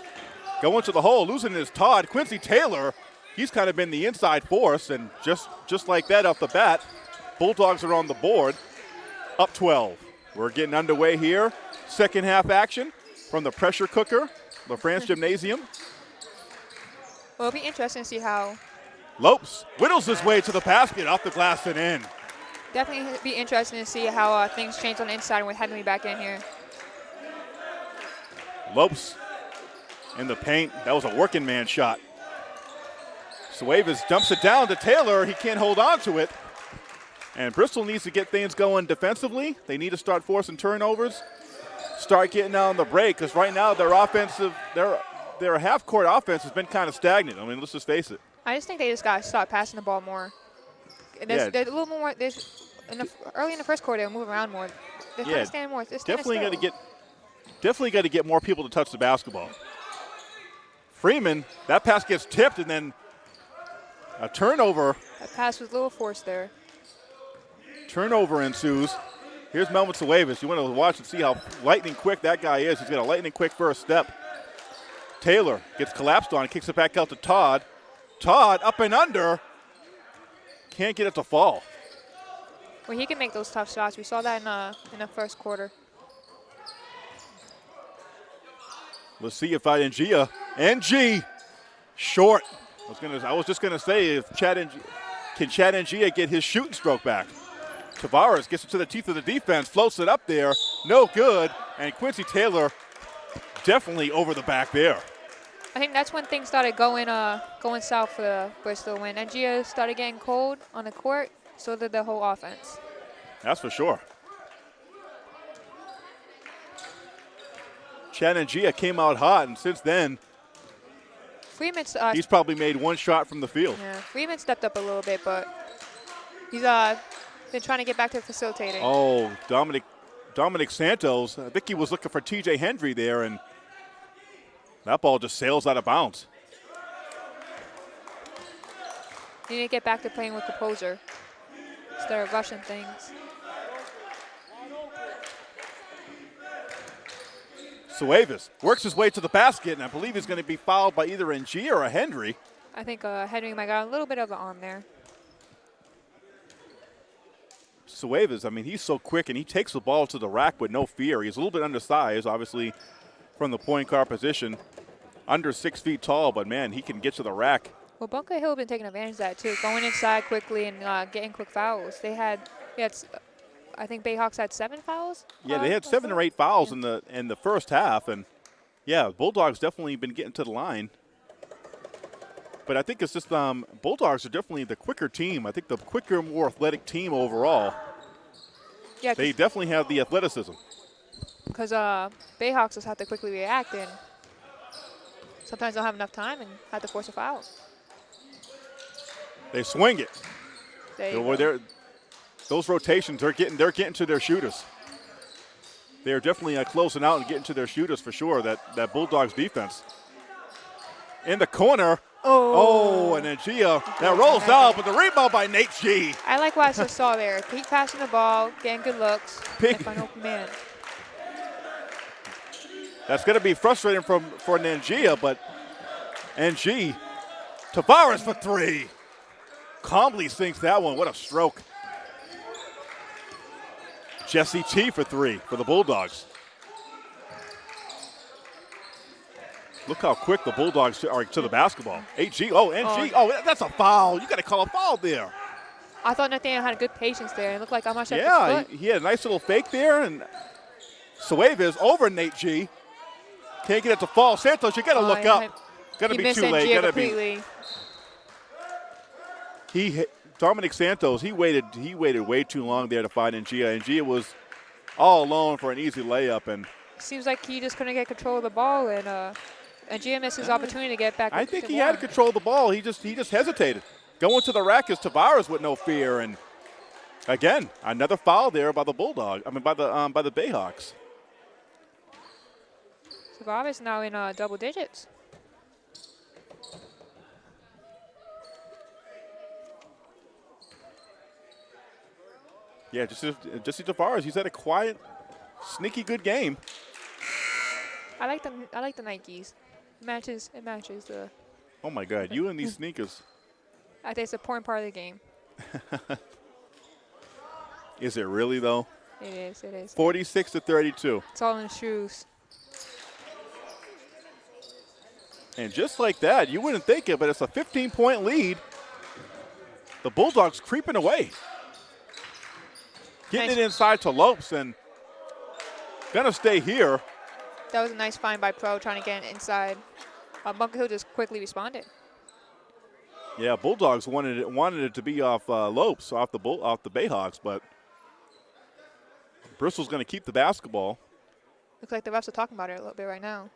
Going to the hole, losing his Todd. Quincy Taylor, he's kind of been the inside force, and just, just like that off the bat, Bulldogs are on the board, up 12. We're getting underway here. Second half action from the pressure cooker, La France Gymnasium. Well, it'll be interesting to see how. Lopes whittles his way to the basket, off the glass and in. Definitely be interesting to see how uh, things change on the inside with Henry back in here. Lopes in the paint. That was a working man shot. Suavis dumps it down to Taylor. He can't hold on to it. And Bristol needs to get things going defensively. They need to start forcing turnovers, start getting on the break, because right now their offensive, their their half court offense has been kind of stagnant. I mean, let's just face it. I just think they just got to start passing the ball more. There's, Yeah. there's a little more. There's in the, early in the first quarter, they'll move around more. They're Yeah, yeah, stand more. They're standing Definitely got to get definitely got to get more people to touch the basketball. Freeman, that pass gets tipped and then a turnover That pass was a little forced there. Turnover ensues. Here's Melvin Suavis. You want to watch and see how lightning quick that guy is. He's got a lightning quick first step. Taylor gets collapsed on, kicks it back out to Todd. Todd up and under. Can't get it to fall. Well, he can make those tough shots. We saw that in the in the first quarter. Let's see if I Ngia NG short. I was gonna. I was just gonna say if Chad Ng, can Chad and Ngia get his shooting stroke back. Tavares gets it to the teeth of the defense, floats it up there, no good, and Quincy Taylor definitely over the back there. I think that's when things started going uh going south for Bristol. When Ngia started getting cold on the court, so did the whole offense. That's for sure. Chad Ngia came out hot, and since then, Freeman's uh, he's probably made one shot from the field. yeah, Freeman stepped up a little bit, but he's uh been trying to get back to facilitating. Oh, Dominic Dominic Santos. I think he was looking for TJ Hendry there, and that ball just sails out of bounds. You need to get back to playing with composure instead of rushing things. Suavis works his way to the basket, and I believe he's going to be fouled by either Ng or a Hendry. I think uh, Henry might got a little bit of an arm there. Suavis, I mean, he's so quick, and he takes the ball to the rack with no fear. He's a little bit undersized, obviously, from the point guard position. under six feet tall, but man, he can get to the rack. Well, Bunker Hill been taking advantage of that too, going inside quickly and uh, getting quick fouls. They had, s- I think Bayhawks had seven fouls. Yeah, uh, they had seven or eight fouls in the in the first half, and yeah, Bulldogs definitely been getting to the line. But I think it's just um, Bulldogs are definitely the quicker team. I think the quicker, more athletic team overall. Yeah, They definitely have the athleticism. Because uh, Bayhawks just have to quickly react and sometimes don't have enough time and have to force a foul. They swing it. There you They're- go. they're- those rotations, they're getting they're getting to their shooters. They're definitely uh, closing out and getting to their shooters for sure. That that Bulldogs defense. In the corner. Oh, and then Gia that rolls out, but the rebound by Nate G. I like what I just saw there. Keep passing the ball, getting good looks, Big- and open man. That's going to be frustrating from for Nangia, but NG Tavares for three. Calmly sinks that one. What a stroke. Jesse T for three for the Bulldogs. Look how quick the Bulldogs are to the basketball. HG, oh, NG, oh. oh, that's a foul. You got to call a foul there. I thought Nathaniel had a good patience there. It looked like I'm not sure Yeah, he, had a nice little fake there, and Suavis over Nate G. Can't get it to fall. Santos, you got to Oh, look up. had- Got to be too late. To be. He hit- Dominic Santos. He waited. He waited way too long there to find Ngia, Ngia was all alone for an easy layup. And Seems like he just couldn't get control of the ball, and uh, and Gia missed his opportunity to get back. I think he had control of the ball. He just he just hesitated. Going to the rack is Tavares with no fear, and again another foul there by the Bulldog. I mean by the um, by the Bayhawks. Tavares now in uh, double digits. Yeah, just Jesse Tavares. He's had a quiet, sneaky good game. I like the I like the Nikes. It matches it matches the. Oh my God, you and these sneakers. I think it's a important part of the game. Is it really though? It is. It is. 46 to 32. It's all in the shoes. And just like that, you wouldn't think it, but it's a 15 point lead. The Bulldogs creeping away. Getting Nice. it inside to Lopes and gonna stay here. That was a nice find by Pro trying to get inside. Uh, Bunker Hill just quickly responded. Yeah, Bulldogs wanted it wanted it to be off uh, Lopes, off the bull, off the Bayhawks, but Bristol's gonna keep the basketball. Looks like the refs are talking about it a little bit right now.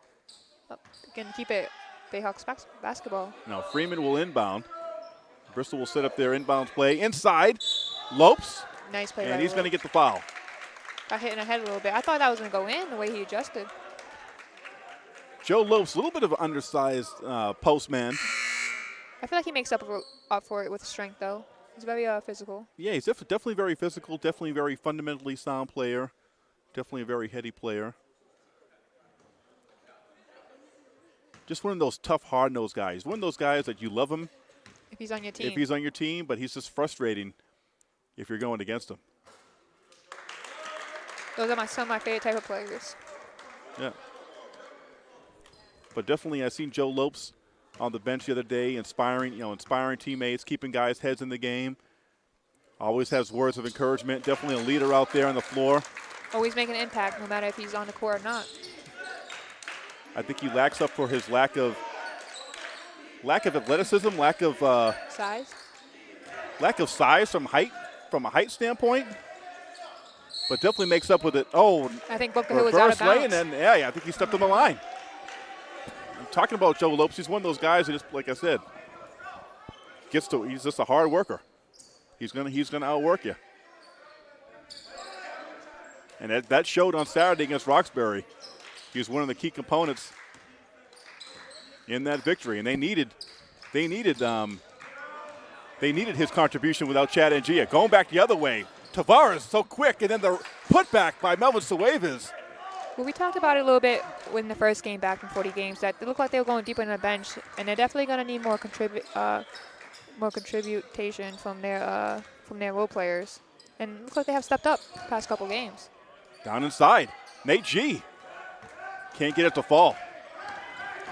Oh, can keep it Bayhawks bas- basketball. Now Freeman will inbound. Bristol will set up their inbound play inside. Lopes, Nice play. and he's going to get the foul. Got hit in the head a little bit. I thought that was going to go in the way he adjusted. Joe Lopes, a little bit of an undersized uh, postman. I feel like he makes up for, up for it with strength, though. He's very uh, physical. Yeah, he's def- definitely very physical, definitely very fundamentally sound player, definitely a very heady player. Just one of those tough, hard-nosed guys. One of those guys that you love him If he's on your team. if he's on your team, but he's just frustrating if you're going against him. Those are my some of my favorite type of players. Yeah. But definitely, I seen Joe Lopes on the bench the other day, inspiring, you know, inspiring teammates, keeping guys' heads in the game. Always has words of encouragement. Definitely a leader out there on the floor. Always making an impact, no matter if he's on the court or not. I think he lacks up for his lack of lack of athleticism, lack of uh, Size. lack of size from height, from a height standpoint. But definitely makes up with it. Oh, I think Hill was out of lay, bounds. and then yeah, yeah, I think he stepped on the line. I'm talking about Joe Lopes. He's one of those guys that just, like I said, gets to. He's just a hard worker. He's gonna he's gonna outwork you. And that, that showed on Saturday against Roxbury. He was one of the key components in that victory, and they needed they needed um, they needed his contribution without Chad Ngia. Going back the other way, Tavares so quick, and then the putback by Melvin Suaves. Well, we talked about it a little bit in the first game back in 40 games that it looked like they were going deeper in the bench, and they're definitely going to need more contribute, uh, more contribution from their uh, from their role players. And it looks like they have stepped up the past couple games. Down inside, Nate G. Can't get it to fall.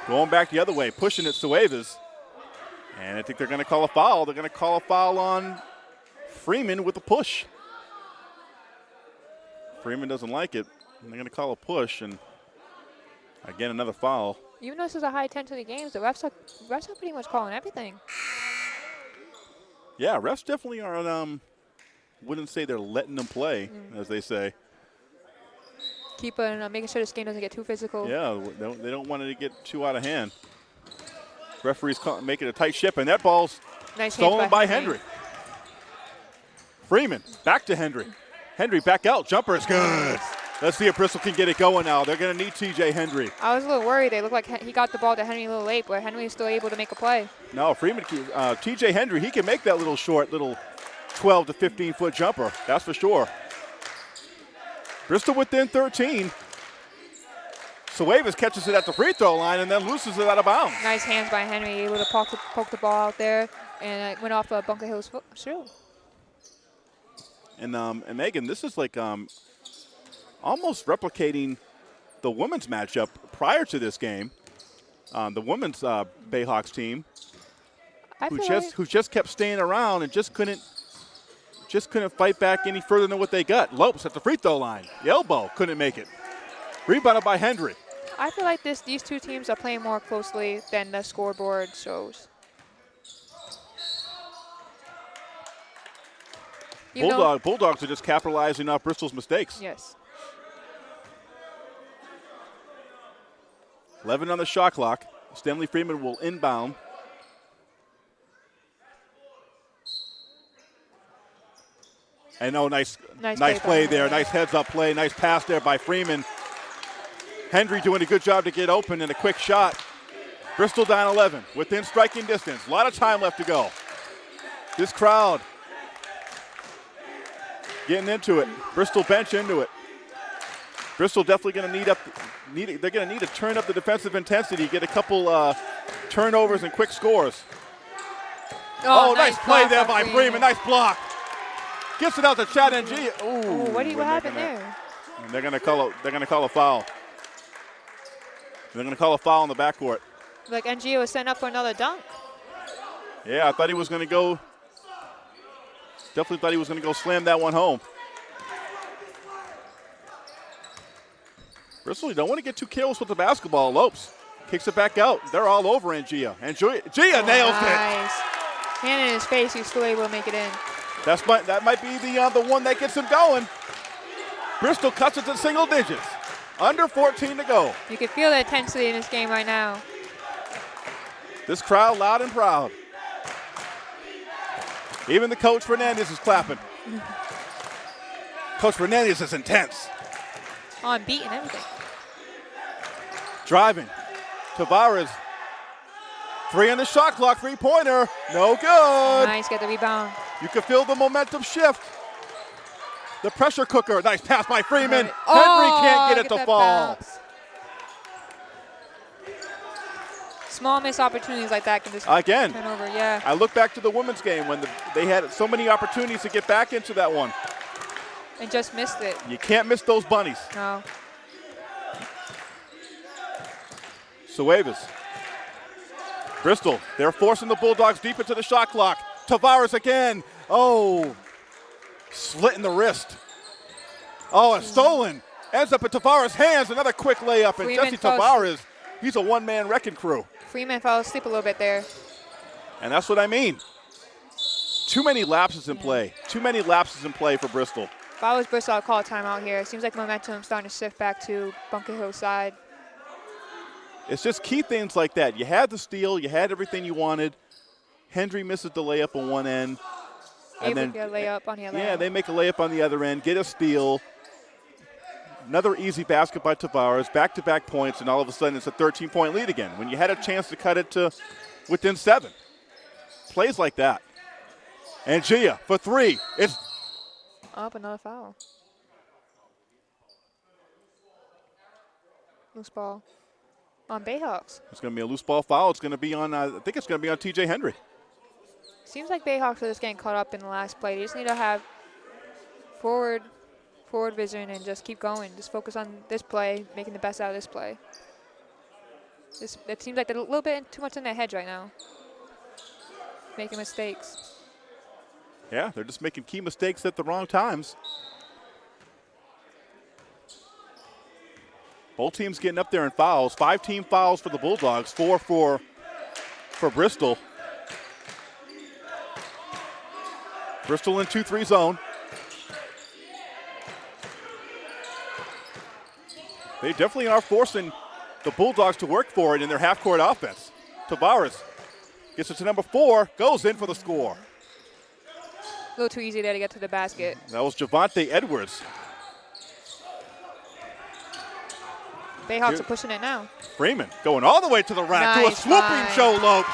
Going back the other way, pushing it Suevas. And I think they're going to call a foul. They're going to call a foul on Freeman with a push. Freeman doesn't like it. And they're going to call a push. And again, another foul. Even though this is a high intensity game, the refs are, refs are pretty much calling everything. Yeah, refs definitely are. Um, wouldn't say they're letting them play, Mm. as they say. Keep on uh, making sure this game doesn't get too physical. Yeah, they don't, they don't want it to get too out of hand. Referees call, it a tight ship, and that ball's Nice stolen by Henry. Freeman back to Henry. Henry back out. Jumper is good. Let's see if Bristol can get it going now. They're going to need TJ Henry. I was a little worried. They looked like he got the ball to Henry a little late, but Henry is still able to make a play. No, Freeman, uh, TJ Henry, he can make that little short, little 12 to 15 foot jumper. That's for sure. Bristol within 13. Suevas catches it at the free throw line and then loses it out of bounds. Nice hands by Henry, able to poke the, poke the ball out there, and it went off uh, Bunker Hill's foot shoe. And um, and Megan, this is like um, almost replicating the women's matchup prior to this game. Um, the women's uh, Bayhawks team, I who just like, who just kept staying around and just couldn't just couldn't fight back any further than what they got. Lopes at the free throw line, the elbow couldn't make it. Rebounded by Hendry. I feel like this these two teams are playing more closely than the scoreboard shows. Bulldog, Bulldogs are just capitalizing off Bristol's mistakes. Yes. 11 on the shot clock. Stanley Freeman will inbound. And oh, nice, Nice nice, play play, there. Nice heads up play. Nice pass there by Freeman. Hendry doing a good job to get open and a quick shot. Bristol down 11, within striking distance. A lot of time left to go. This crowd getting into it. Bristol bench into it. Bristol definitely going to need up. Need they're going to need to turn up the defensive intensity, get a couple uh, turnovers and quick scores. Oh, nice, play there by Freeman. Nice block. Gets it out to Chad and G. Ooh, Ooh, what, do you, and what happened gonna- there? and They're going to call a, they're going to call a foul. They're going to call a foul in the backcourt. Like NGO was setting up for another dunk. Yeah, I thought he was going to go. Definitely thought he was going to go slam that one home. Bristol, you don't want to get too careless with the basketball. Lopes kicks it back out. They're all over Ngia. And Gia, Gia nails it. nice. Hand in his face, he's still able to make it in. That's might, that might be the uh, the one that gets him going. Bristol cuts it to single digits. Under 14 to go. You can feel the intensity in this game right now. This crowd loud and proud. Even the coach Fernandez is clapping. coach Fernandez is intense. On beat and everything. Driving. Tavares. Three on the shot clock, three pointer. No good. Nice, get the rebound. You can feel the momentum shift. The pressure cooker. Nice pass by Freeman. Henry Oh, can't get it to fall. bounce. Small missed opportunities like that can just Again, turn over. Yeah. I look back to the women's game when the, they had so many opportunities to get back into that one. And just missed it. You can't miss those bunnies. No. Suevas. Bristol, they're forcing the Bulldogs deep into the shot clock. Tavares again. Oh, slit in the wrist. Oh, it's stolen. Ends up in Tavares' hands. Another quick layup. And Freeman Jesse Tavares, he's a one man wrecking crew. Freeman fell asleep a little bit there. And that's what I mean. Too many lapses in play. Too many lapses in play for Bristol. If I was Bristol, I'd call a timeout here. It seems like momentum's starting to shift back to Bunker Hill side. It's just key things like that. You had the steal, you had everything you wanted. Hendry misses the layup on one end. Able to get a layup on the other Yeah, end. they make a layup on the other end, get a steal. Another easy basket by Tavares, back to back points, and all of a sudden it's a 13 point lead again when you had a chance to cut it to within seven. Plays like that. And Gia for three. It's Up another foul. Loose ball on Bayhawks. it's going to be a loose ball foul. It's going to be on, uh, I think it's going to be on TJ Hendry. Seems like Bayhawks are just getting caught up in the last play. They just need to have forward, forward vision and just keep going. Just focus on this play, making the best out of this play. This, it seems like they're a little bit too much in their heads right now. Making mistakes. Yeah, they're just making key mistakes at the wrong times. Both teams getting up there in fouls. Five team fouls for the Bulldogs, four for for Bristol. Bristol in 2-3 zone. They definitely are forcing the Bulldogs to work for it in their half-court offense. Tavares gets it to number four, goes in for the score. A little too easy there to get to the basket. That was Javante Edwards. Bayhawks Here- are pushing it now. Freeman going all the way to the rack to a swooping find. Joe Lopes.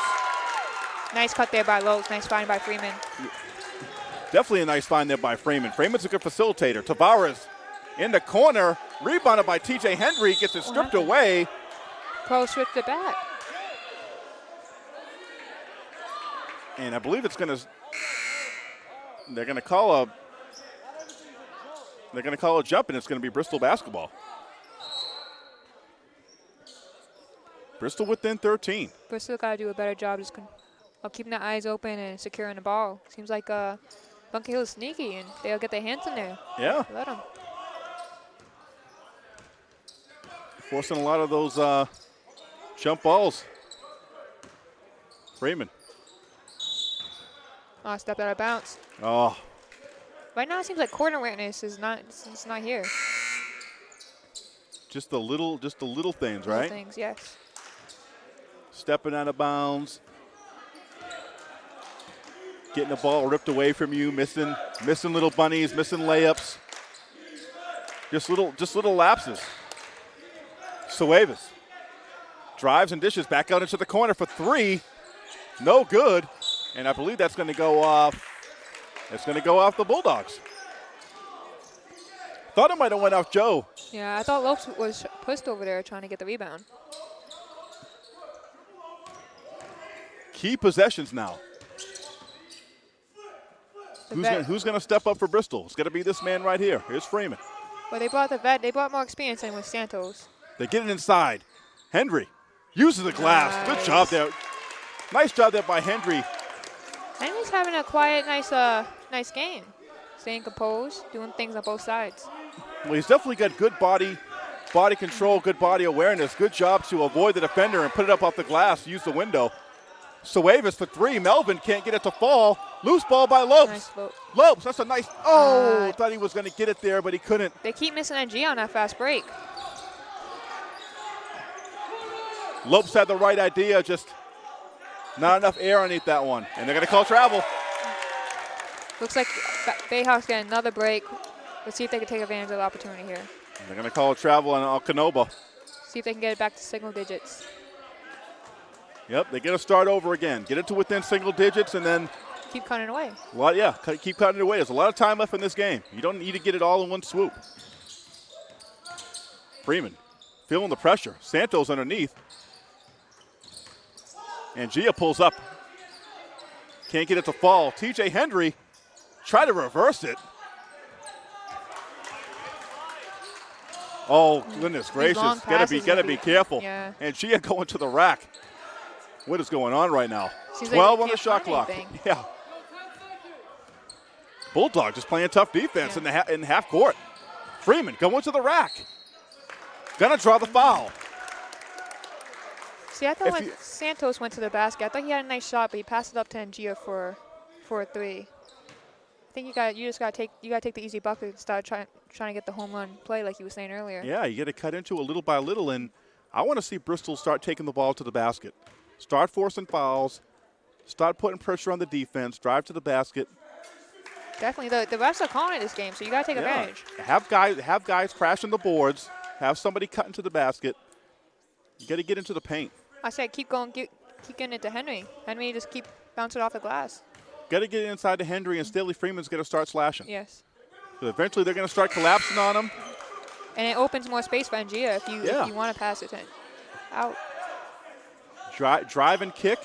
Nice cut there by Lopes. Nice find by Freeman. Definitely a nice find there by Freeman. Freeman's a good facilitator. Tavares in the corner, rebounded by TJ Henry, gets it stripped away. Pro switched it back. And I believe it's going to, they're going to call a, they're going to call a jump, and it's going to be Bristol basketball. Bristol within 13. Bristol got to do a better job just of keeping their eyes open and securing the ball. Seems like uh, Bunker Hill is sneaky and they'll get their hands in there. Yeah, Let them. forcing a lot of those uh, jump balls. Freeman. Oh, stepped out of bounds. Oh, Right now, it seems like court awareness is not it's, it's not here. just the little, just the little things, Little right? Things, yes. stepping out of bounds, getting the ball ripped away from you, missing missing little bunnies, missing layups. Just little just little lapses. Suevas drives and dishes back out into the corner for three. No good. And I believe that's going to go off. It's going to go off the Bulldogs. Thought it might have went off Joe. Yeah, I thought Lopes was pushed over there trying to get the rebound. Key possessions now. Who's gonna, who's going to step up for Bristol? It's going to be this man right here. Here's Freeman. Well, they brought the vet. They brought more experience in with Santos. They get it inside. Hendry uses the glass. Good job there. Nice job there by Hendry. He's having a quiet, nice, uh, nice game. Staying composed, doing things on both sides. Well, he's definitely got good body, body control, good body awareness. Good job to avoid the defender and put it up off the glass. Use the window. Suevas for three. Melvin can't get it to fall. Loose ball by Lopes. Nice. Lopes, that's a nice. Oh, Uh, thought he was going to get it there, but he couldn't. They keep missing NG on that fast break. Lopes had the right idea, just not enough air underneath that one. And they're going to call travel. Looks like Bayhawks get another break. Let's see if they can take advantage of the opportunity here. They're going to call travel on Alcanoba. See if they can get it back to single digits. Yep, they get to start over again. Get it to within single digits, and then Keep cutting away. a lot. Yeah, keep cutting away. There's a lot of time left in this game. You don't need to get it all in one swoop. Freeman feeling the pressure. Santos underneath, and Gia pulls up. Can't get it to fall. T.J. Hendry try to reverse it. Oh goodness gracious! Gotta be gotta be be- careful. yeah. And Gia going to the rack. What is going on right now? Seems 12 they on the shot clock. anything. Yeah. Bulldog just playing tough defense Yeah. in the ha- in half court. Freeman going to the rack. Gonna draw the foul. See, I thought If when you- Santos went to the basket, I thought he had a nice shot, but he passed it up to Ngia for for a three. I think you got you just gotta take you gotta take the easy bucket and start trying trying to get the home run play like you were saying earlier. Yeah, you got to cut into it little by little, and I want to see Bristol start taking the ball to the basket, start forcing fouls, start putting pressure on the defense, drive to the basket. Definitely, the the refs are calling it this game, so you gotta take Yeah. advantage. Have guys have guys crashing the boards. Have somebody cut into the basket. You got to get into the paint. I said keep going, keep, keep getting it to Henry. Henry just keep bouncing off the glass. Got to get inside to Henry, and Stanley Freeman's going to start slashing. Yes, Eventually, they're going to start collapsing on him. and it opens more space for Ngia if you Yeah. if you want to pass it to out. Dri- drive and kick.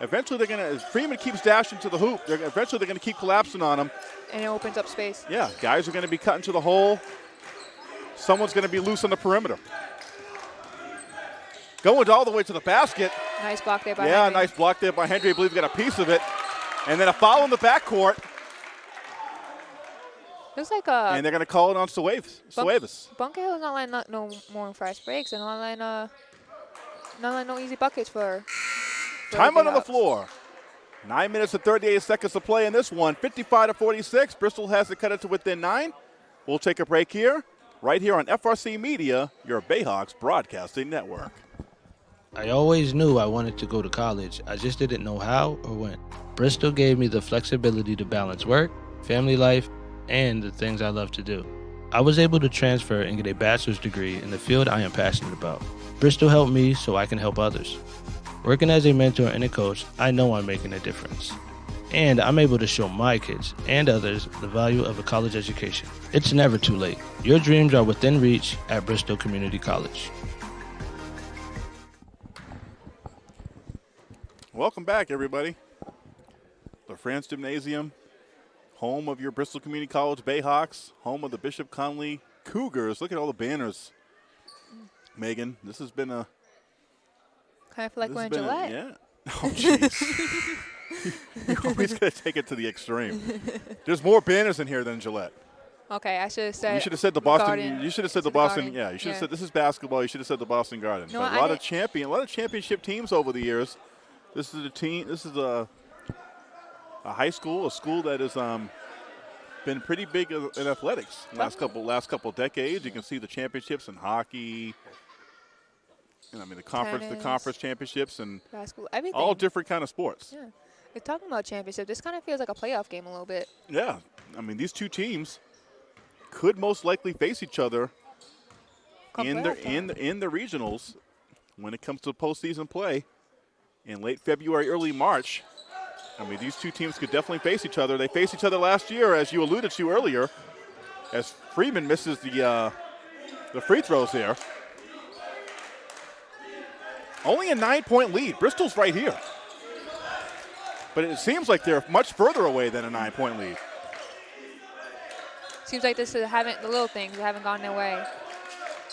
Eventually, they're going to. Freeman keeps dashing to the hoop. They're, eventually, they're going to keep collapsing on him. and it opens up space. Yeah, guys are going to be cutting to the hole. Someone's going to be loose on the perimeter. Going all the way to the basket. Nice block there by yeah, Henry. nice block there by Henry. I believe he got a piece of it. And then a foul in the backcourt, Looks like uh, and they're going to call it on Suavis. Bunk- Suavis. Bunker Hill's not letting no, no more fast breaks and not letting uh, not letting no easy buckets for. for Timeout on the floor. Nine minutes and 38 seconds to play in this one. 55 to 46. Bristol has to cut it to within nine. We'll take a break here, right here on FRC Media, your Bayhawks broadcasting network. I always knew I wanted to go to college, I just didn't know how or when. Bristol gave me the flexibility to balance work, family life, and the things I love to do. I was able to transfer and get a bachelor's degree in the field I am passionate about. Bristol helped me so I can help others. Working as a mentor and a coach, I know I'm making a difference. And I'm able to show my kids and others the value of a college education. It's never too late. Your dreams are within reach at Bristol Community College. Welcome back, everybody. LaFrance Gymnasium, home of your Bristol Community College Bayhawks, home of the Bishop Conley Cougars. Look at all the banners. Megan, this has been a. Kind of feel like this we're has in been a- Gillette. yeah. Oh, jeez. You're always going to take it to the extreme. There's more banners in here than Gillette. Okay, I should have said. You should have said the Boston. Garden. You should have said the the Boston. Garden. Yeah, you should have Yeah. said this is basketball. You should have said the Boston Garden. No, a I lot of champion, a lot of championship teams over the years. This is a team. This is a a high school, a school that has um, been pretty big in athletics last couple last couple decades. You can see the championships in hockey. And I mean the conference, the conference championships, and basketball, everything. all different kind of sports. Yeah. We're talking about championship. This kind of feels like a playoff game a little bit. Yeah, I mean these two teams could most likely face each other Come in the in the, in the regionals when it comes to postseason play in late February, early March. I mean, these two teams could definitely face each other. They faced each other last year, as you alluded to earlier, as Freeman misses the uh, the free throws there. Only a nine-point lead. Bristol's right here, but it seems like they're much further away than a nine-point lead. Seems like this is haven't the little things haven't gone their way.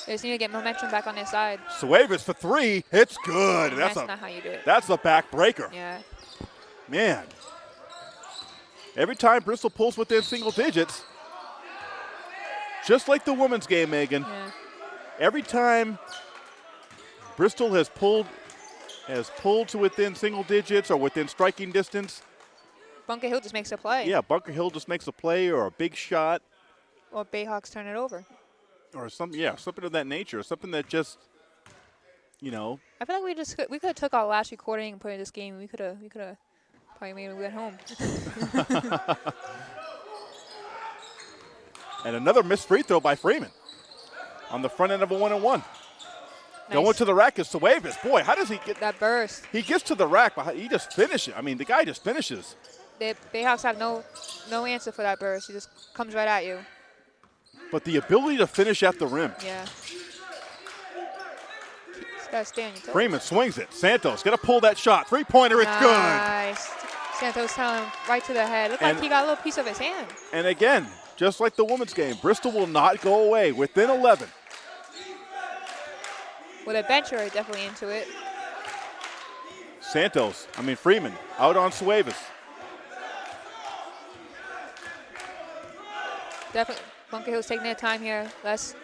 They just need to get momentum back on their side. Suavis for three. It's good. That's that's a not how you do it. that's a backbreaker. Yeah. Man, every time Bristol pulls within single digits, just like the women's game, Megan, Yeah. every time Bristol has pulled has pulled to within single digits or within striking distance, Bunker Hill just makes a play. yeah, Bunker Hill just makes a play or a big shot Or Bayhawks turn it over. or something, yeah, something of that nature, something that just, you know, I feel like we just could, we could have took our last recording and put in this game. We could have we could have probably made it at home. and another missed free throw by Freeman on the front end of a one and one. Going to the rack is Suavis. Boy, how does he get that burst. He gets to the rack, but he just finishes. I mean, the guy just finishes. The Bayhawks have no no answer for that burst. He just comes right at you. But the ability to finish at the rim. Yeah. Just gotta stay on your toes. Freeman swings it. Santos got to pull that shot. Three pointer, it's good. Nice. Santos telling right to the head. Looked like he got a little piece of his hand. And again, just like the women's game, Bristol will not go away within 11. With a bencher, definitely into it. Santos, I mean Freeman, out on Suavis. Definitely, Bunker Hill's taking their time here. Less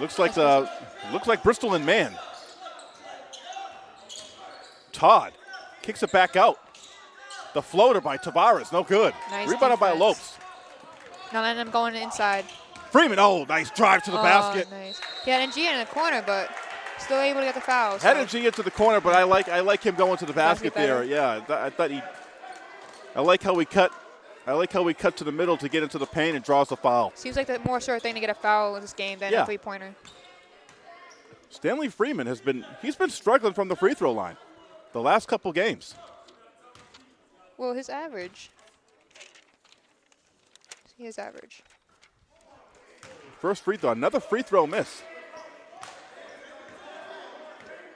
Looks like the uh, looks like Bristol and man. Todd kicks it back out. The floater by Tavares, no good. Nice Rebounded by. Lopes. not letting them going inside. Freeman, oh, nice drive to the oh, basket. Nice. He had Ngia in the corner, but still able to get the foul. so- Had him G into the corner, but I like I like him going to the basket there. Yeah, I, th- I thought he. I like how we cut. I like how we cut to the middle to get into the paint and draws the foul. Seems like the more sure thing to get a foul in this game than Yeah. a three pointer. Stanley Freeman has been he's been struggling from the free throw line, the last couple games. Well, his average. See his average. First free throw, another free throw miss.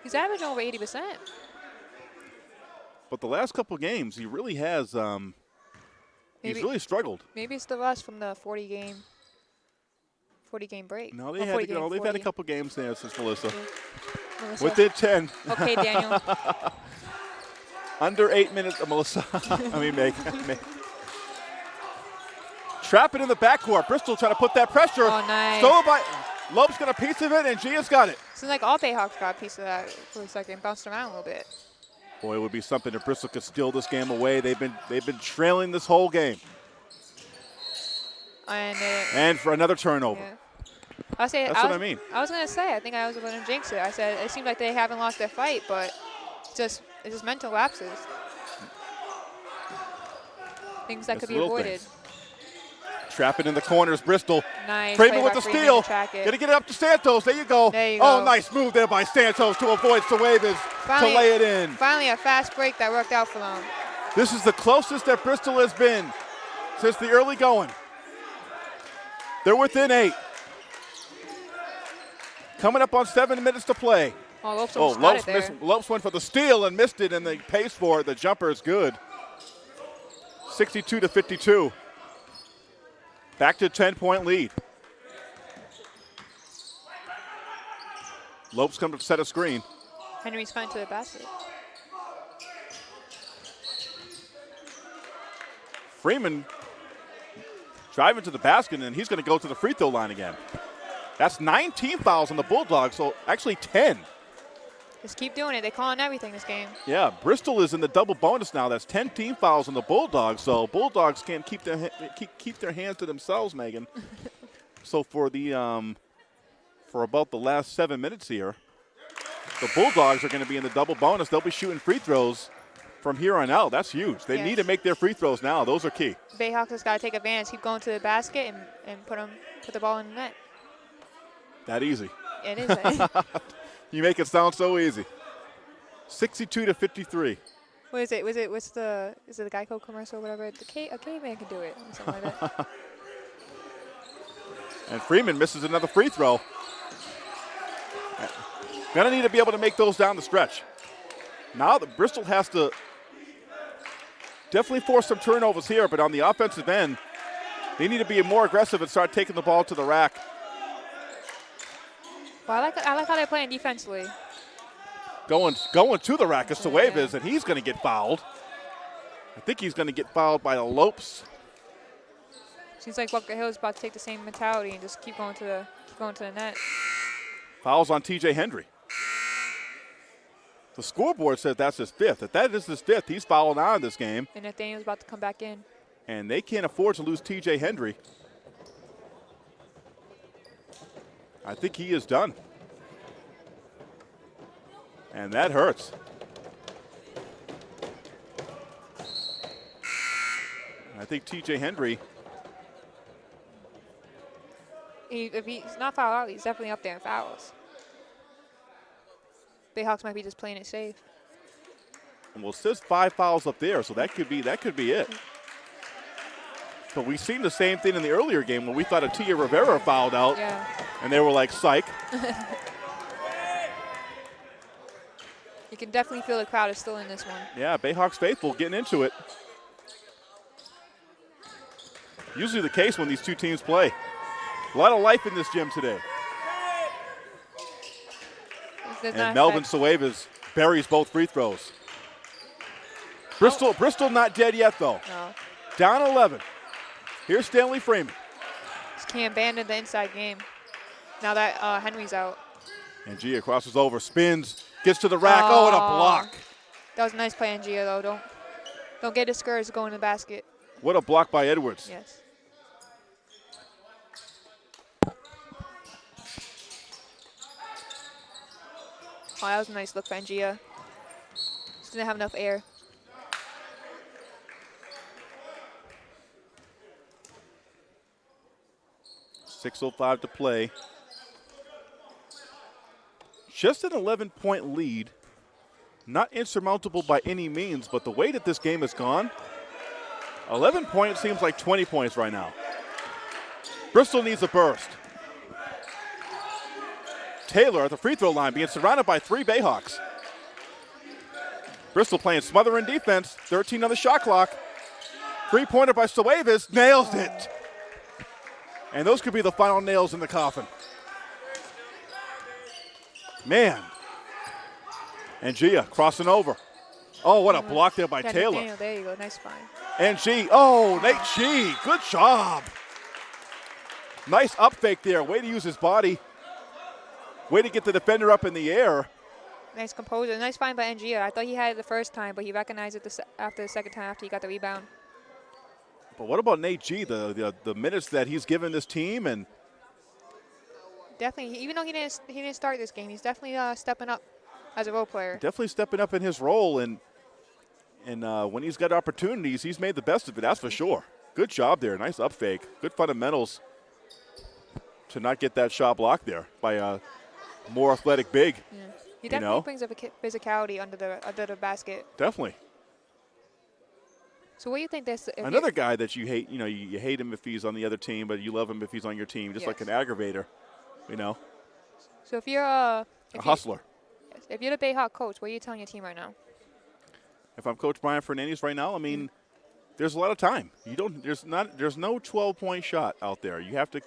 He's averaging over 80%. But the last couple games, he really has. Um, he's really struggled. Maybe it's the rust from the 40 game 40 game break. No, they Or had 40 to game, They've had a couple games there since Melissa. Melissa. Within 10. Okay, Daniel. Under eight minutes, uh, Melissa. I mean, Meg. Meg. Trap it in the backcourt. Bristol trying to put that pressure. Oh, nice. Stolen by Lopes got a piece of it, Ngia's got it. Seems like all Bayhawks got a piece of that for a second. Bounced around a little bit. Boy, it would be something if Bristol could steal this game away. They've been they've been trailing this whole game. And it, And for another turnover. yeah. I say, That's I what I mean. I was gonna say, I think I was going to jinx it. I said it seems like they haven't lost their fight, but just it's just mental lapses. Things that Just could be avoided. things. Trap it in the corners, Bristol. Nice. Play with the steal. Gonna get it up to Santos. There you go. There you oh, go. nice move there by Santos to avoid Finally- to lay it in. Finally, a fast break that worked out for them. This is the closest that Bristol has been since the early going. They're within eight. Coming up on seven minutes to play. Oh, Lopes Oh, Lopes, missed, Lopes went for the steal and missed it, and they pays for it. The jumper is good. 62 to 52. Back to 10 point lead. Lopes comes to set a screen. Henry's fine to the basket. Freeman driving to the basket, and he's going to go to the free throw line again. That's 19 fouls on the Bulldogs, so actually 10. Just keep doing it. They're calling everything this game. Yeah, Bristol is in the double bonus now. That's 10 team fouls on the Bulldogs, so Bulldogs can't keep their keep, keep their hands to themselves, Megan. so for the um, for about the last seven minutes here, the Bulldogs are going to be in the double bonus. They'll be shooting free throws from here on out. That's huge. They need to make their free throws now. Those are key. Bayhawks just got to take advantage. Keep going to the basket and, and put 'em- put the ball in the net. That easy. It is. You make it sound so easy. 62 to 53. what is it? Was it? What's the? Is it the Geico commercial? or Whatever. The ca- a caveman can do it. or Something like that. And Freeman misses another free throw. Gonna need to be able to make those down the stretch. Now the Bristol has to definitely force some turnovers here, but on the offensive end, they need to be more aggressive and start taking the ball to the rack. Well, I like I like how they're playing defensively. Going going to the rack is Yeah. Suaves, and he's gonna get fouled. I think he's gonna get fouled by the Lopes. Seems like Bunker Hill is about to take the same mentality and just keep going to the keep going to the net. Fouls on TJ Hendry. The scoreboard says that's his fifth. If that is his fifth, he's fouling on this game. And Nathaniel's about to come back in. and they can't afford to lose TJ Hendry. I think he is done. And that hurts. I think TJ Hendry, He, if he's not fouled out, he's definitely up there in fouls. Bayhawks might be just playing it safe. well, it says five fouls up there, so that could be that could be it. But we've seen the same thing in the earlier game when we thought Atia Rivera fouled out, Yeah. And they were like, psych. You can definitely feel the crowd is still in this one. Yeah, Bayhawks faithful getting into it. Usually the case when these two teams play. A lot of life in this gym today. This And Melvin Suaves buries both free throws. Bristol, oh. Bristol not dead yet though. No. Down 11. Here's Stanley Freeman. Just can't abandon the inside game. Now that uh, Henry's out. Ngia crosses over, spins, gets to the rack. Oh, what a block. That was a nice play Gia though. Don't don't get discouraged going to the basket. What a block by Edwards. Yes. Oh, that was a nice look by Gia. Just didn't have enough air. Six oh five to play. Just an 11 point lead. Not insurmountable by any means, but the way that this game has gone, 11 points seems like 20 points right now. Bristol needs a burst. Taylor at the free throw line being surrounded by three Bayhawks. Bristol playing smothering defense, 13 on the shot clock. Three pointer by Suaves, nails it. And those could be the final nails in the coffin. Man, Ngia crossing over. Oh, what a uh-huh. block there by Yeah, Taylor. There you go. Nice find. And G. Oh, Nate G. Good job. Nice up fake there. Way to use his body. Way to get the defender up in the air. Nice composure. Nice find by Ngia. I thought he had it the first time, but he recognized it the after the second time after he got the rebound. But what about Nate G? The, the the minutes that he's given this team and Definitely, even though he didn't he didn't start this game, he's definitely uh, stepping up as a role player. definitely stepping up in his role and and uh, when he's got opportunities, he's made the best of it. That's for sure. Good job there. Nice up fake. Good fundamentals to not get that shot blocked there by a more athletic big. Yeah. He definitely know? brings up a physicality under the under the basket. Definitely. So what do you think this? Another guy that you hate, you know, you, you hate him if he's on the other team, but you love him if he's on your team, just like an aggravator, you know, So if you're a if, you, hustler. if you're the Bayhawk coach, what are you telling your team right now? If I'm Coach Brian Fernandez right now, I mean, there's a lot of time. You don't. There's not. There's no 12 point shot out there. You have to.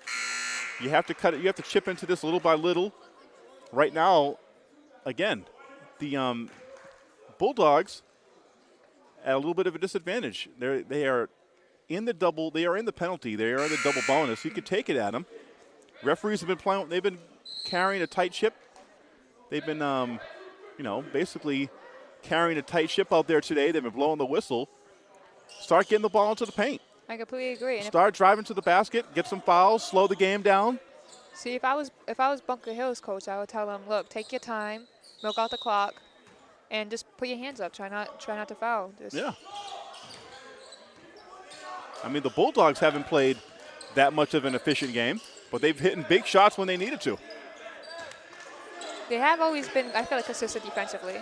You have to cut it. You have to chip into this little by little. Right now, again, the um, Bulldogs at a little bit of a disadvantage. They're they are in the double. They are in the penalty. They are in the double bonus. You could take it at them. Referees have been playing. They've been carrying a tight ship. They've been, um, you know, basically carrying a tight ship out there today. They've been blowing the whistle. Start getting the ball into the paint. I completely agree. And Start driving to the basket. Get some fouls. Slow the game down. see, if I was if I was Bunker Hill's coach, I would tell them, look, take your time, milk out the clock, and just put your hands up. Try not try not to foul. Just, Yeah. I mean, the Bulldogs haven't played that much of an efficient game, but they've hit big shots when they needed to. They have always been, I feel like, consistent defensively.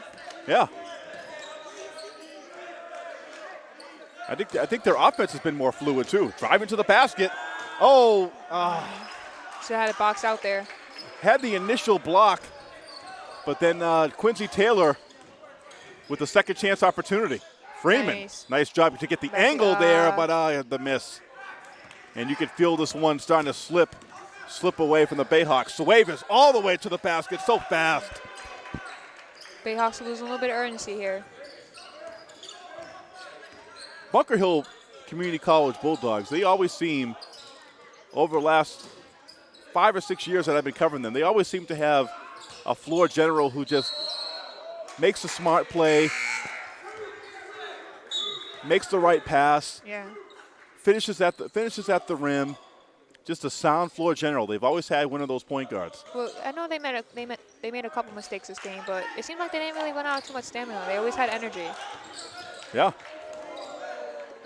Yeah. I think I think their offense has been more fluid too. Driving to the basket. Oh, uh, Should have had a box out there. had the initial block, but then uh, Quincy Taylor with the second chance opportunity. Freeman, Nice. nice job to get the angle there, but uh, the miss. And you could feel this one starting to slip, slip away from the Bayhawks. Suavis all the way to the basket, so fast. Bayhawks losing a little bit of urgency here. Bunker Hill Community College Bulldogs, they always seem, over the last five or six years that I've been covering them, they always seem to have a floor general who just makes a smart play, makes the right pass, Yeah. finishes at the finishes at the rim. Just a sound floor general. They've always had one of those point guards. Well, I know they made a, they made they made a couple mistakes this game, but it seemed like they didn't really run out of too much stamina. They always had energy. Yeah.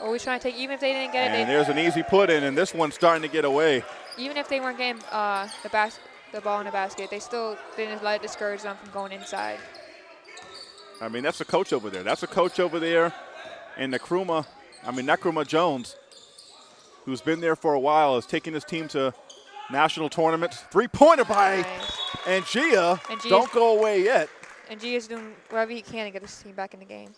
Always trying to take, even if they didn't get it, And there's an easy put in, and this one's starting to get away. even if they weren't getting uh, the bas- the ball in the basket, they still didn't let it discourage them from going inside. I mean, that's a coach over there. That's a coach over there. And Nkrumah, I mean, Nkrumah Jones, who's been there for a while, is taking his team to national tournaments. Three pointer by Nice. Ngia. Ngia's- Don't go away yet. Ngia is doing whatever he can to get his team back in the game.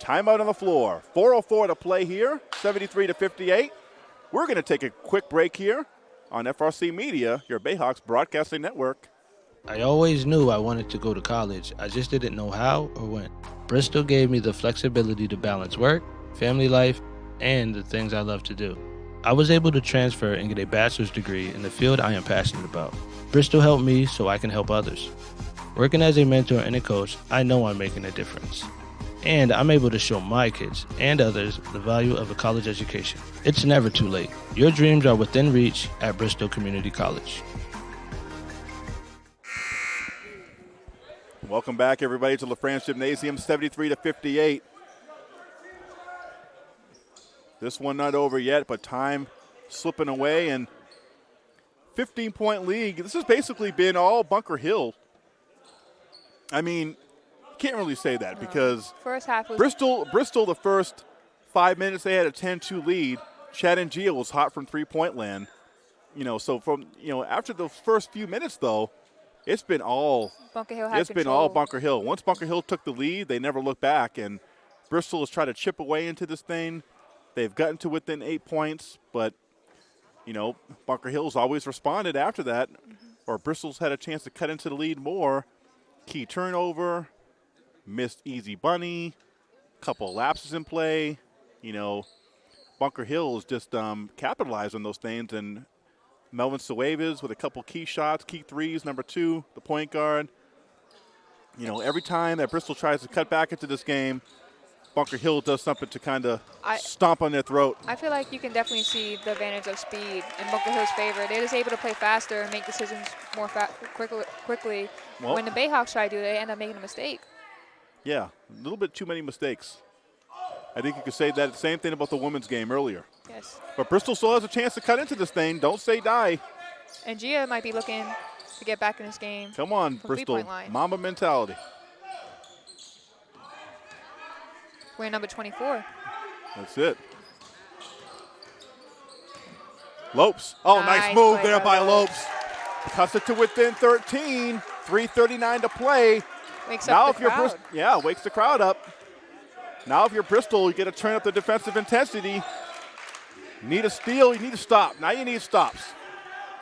Timeout on the floor. 4.04 to play here, 73 to 58. We're going to take a quick break here on FRC Media, your Bayhawks broadcasting network. I always knew I wanted to go to college. I just didn't know how or when. Bristol gave me the flexibility to balance work, family life, and the things I love to do. I was able to transfer and get a bachelor's degree in the field I am passionate about. Bristol helped me so I can help others. Working as a mentor and a coach, I know I'm making a difference. And I'm able to show my kids and others the value of a college education. It's never too late. Your dreams are within reach at Bristol Community College. Welcome back, everybody, to LaFrance Gymnasium, 73 to 58. This one not over yet, but time slipping away and 15 point league. This has basically been all Bunker Hill. I mean, can't really say that because First half was Bristol, Bristol, the first five minutes they had a 10-2 lead. Chad Ngia was hot from three-point land. You know, so from you know after the first few minutes though, it's been all Bunker Hill had it's been all. Bunker Hill. Once Bunker Hill took the lead, they never looked back, and Bristol has tried to chip away into this thing. They've gotten to within eight points, but you know Bunker Hill's always responded after that, Mm-hmm. or Bristol's had a chance to cut into the lead more. key turnover, missed easy bunny, couple lapses in play. You know, Bunker Hills just um, capitalized on those things, and Melvin Suaves with a couple key shots, key threes, number two, the point guard. You know, every time that Bristol tries to cut back into this game, Bunker Hill does something to kind of stomp on their throat. I feel like you can definitely see the advantage of speed in Bunker Hill's favor. They're just able to play faster and make decisions more fa- quickly. quickly. Well- when the Bayhawks try to do, it, they end up making a mistake. Yeah, a little bit too many mistakes. I think you could say that same thing about the women's game earlier. Yes. But Bristol still has a chance to cut into this thing. Don't say die. Ngia might be looking to get back in this game. Come on, Bristol. Mamba mentality. We're number 24. That's it. Lopes. Oh, nice, Nice move there by Lopes. Cuts it to within 13. 3:39 to play. Wakes now, up if the you're crowd. Bristol, yeah, wakes the crowd up. Now, if you're Bristol, you get to turn up the defensive intensity. You need a steal. You need to stop. Now you need stops.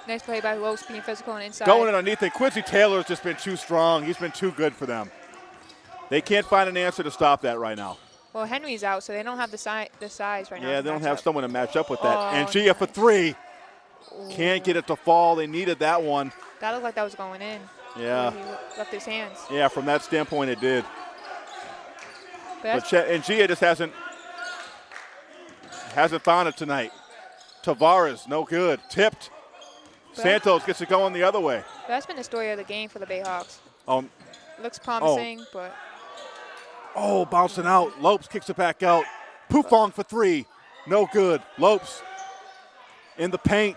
Nice play by Lopes being physical and inside. Going underneath it. Quincy Taylor's just been too strong. He's been too good for them. They can't find an answer to stop that right now. Well, Henry's out, so they don't have the, si- the size right now. Yeah, they don't have up. someone to match up with that. Oh, Ngia for three. Can't get it to fall. They needed that one. That looked like that was going in. Yeah. He left his hands. Yeah, from that standpoint, it did. But But Ngia just hasn't hasn't found it tonight. Tavares, no good. Tipped. But- Santos gets it going the other way. that's been the story of the game for the Bayhawks. Um, Looks promising, but oh, bouncing out. Lopes kicks it back out. Pufong for three. No good. Lopes in the paint.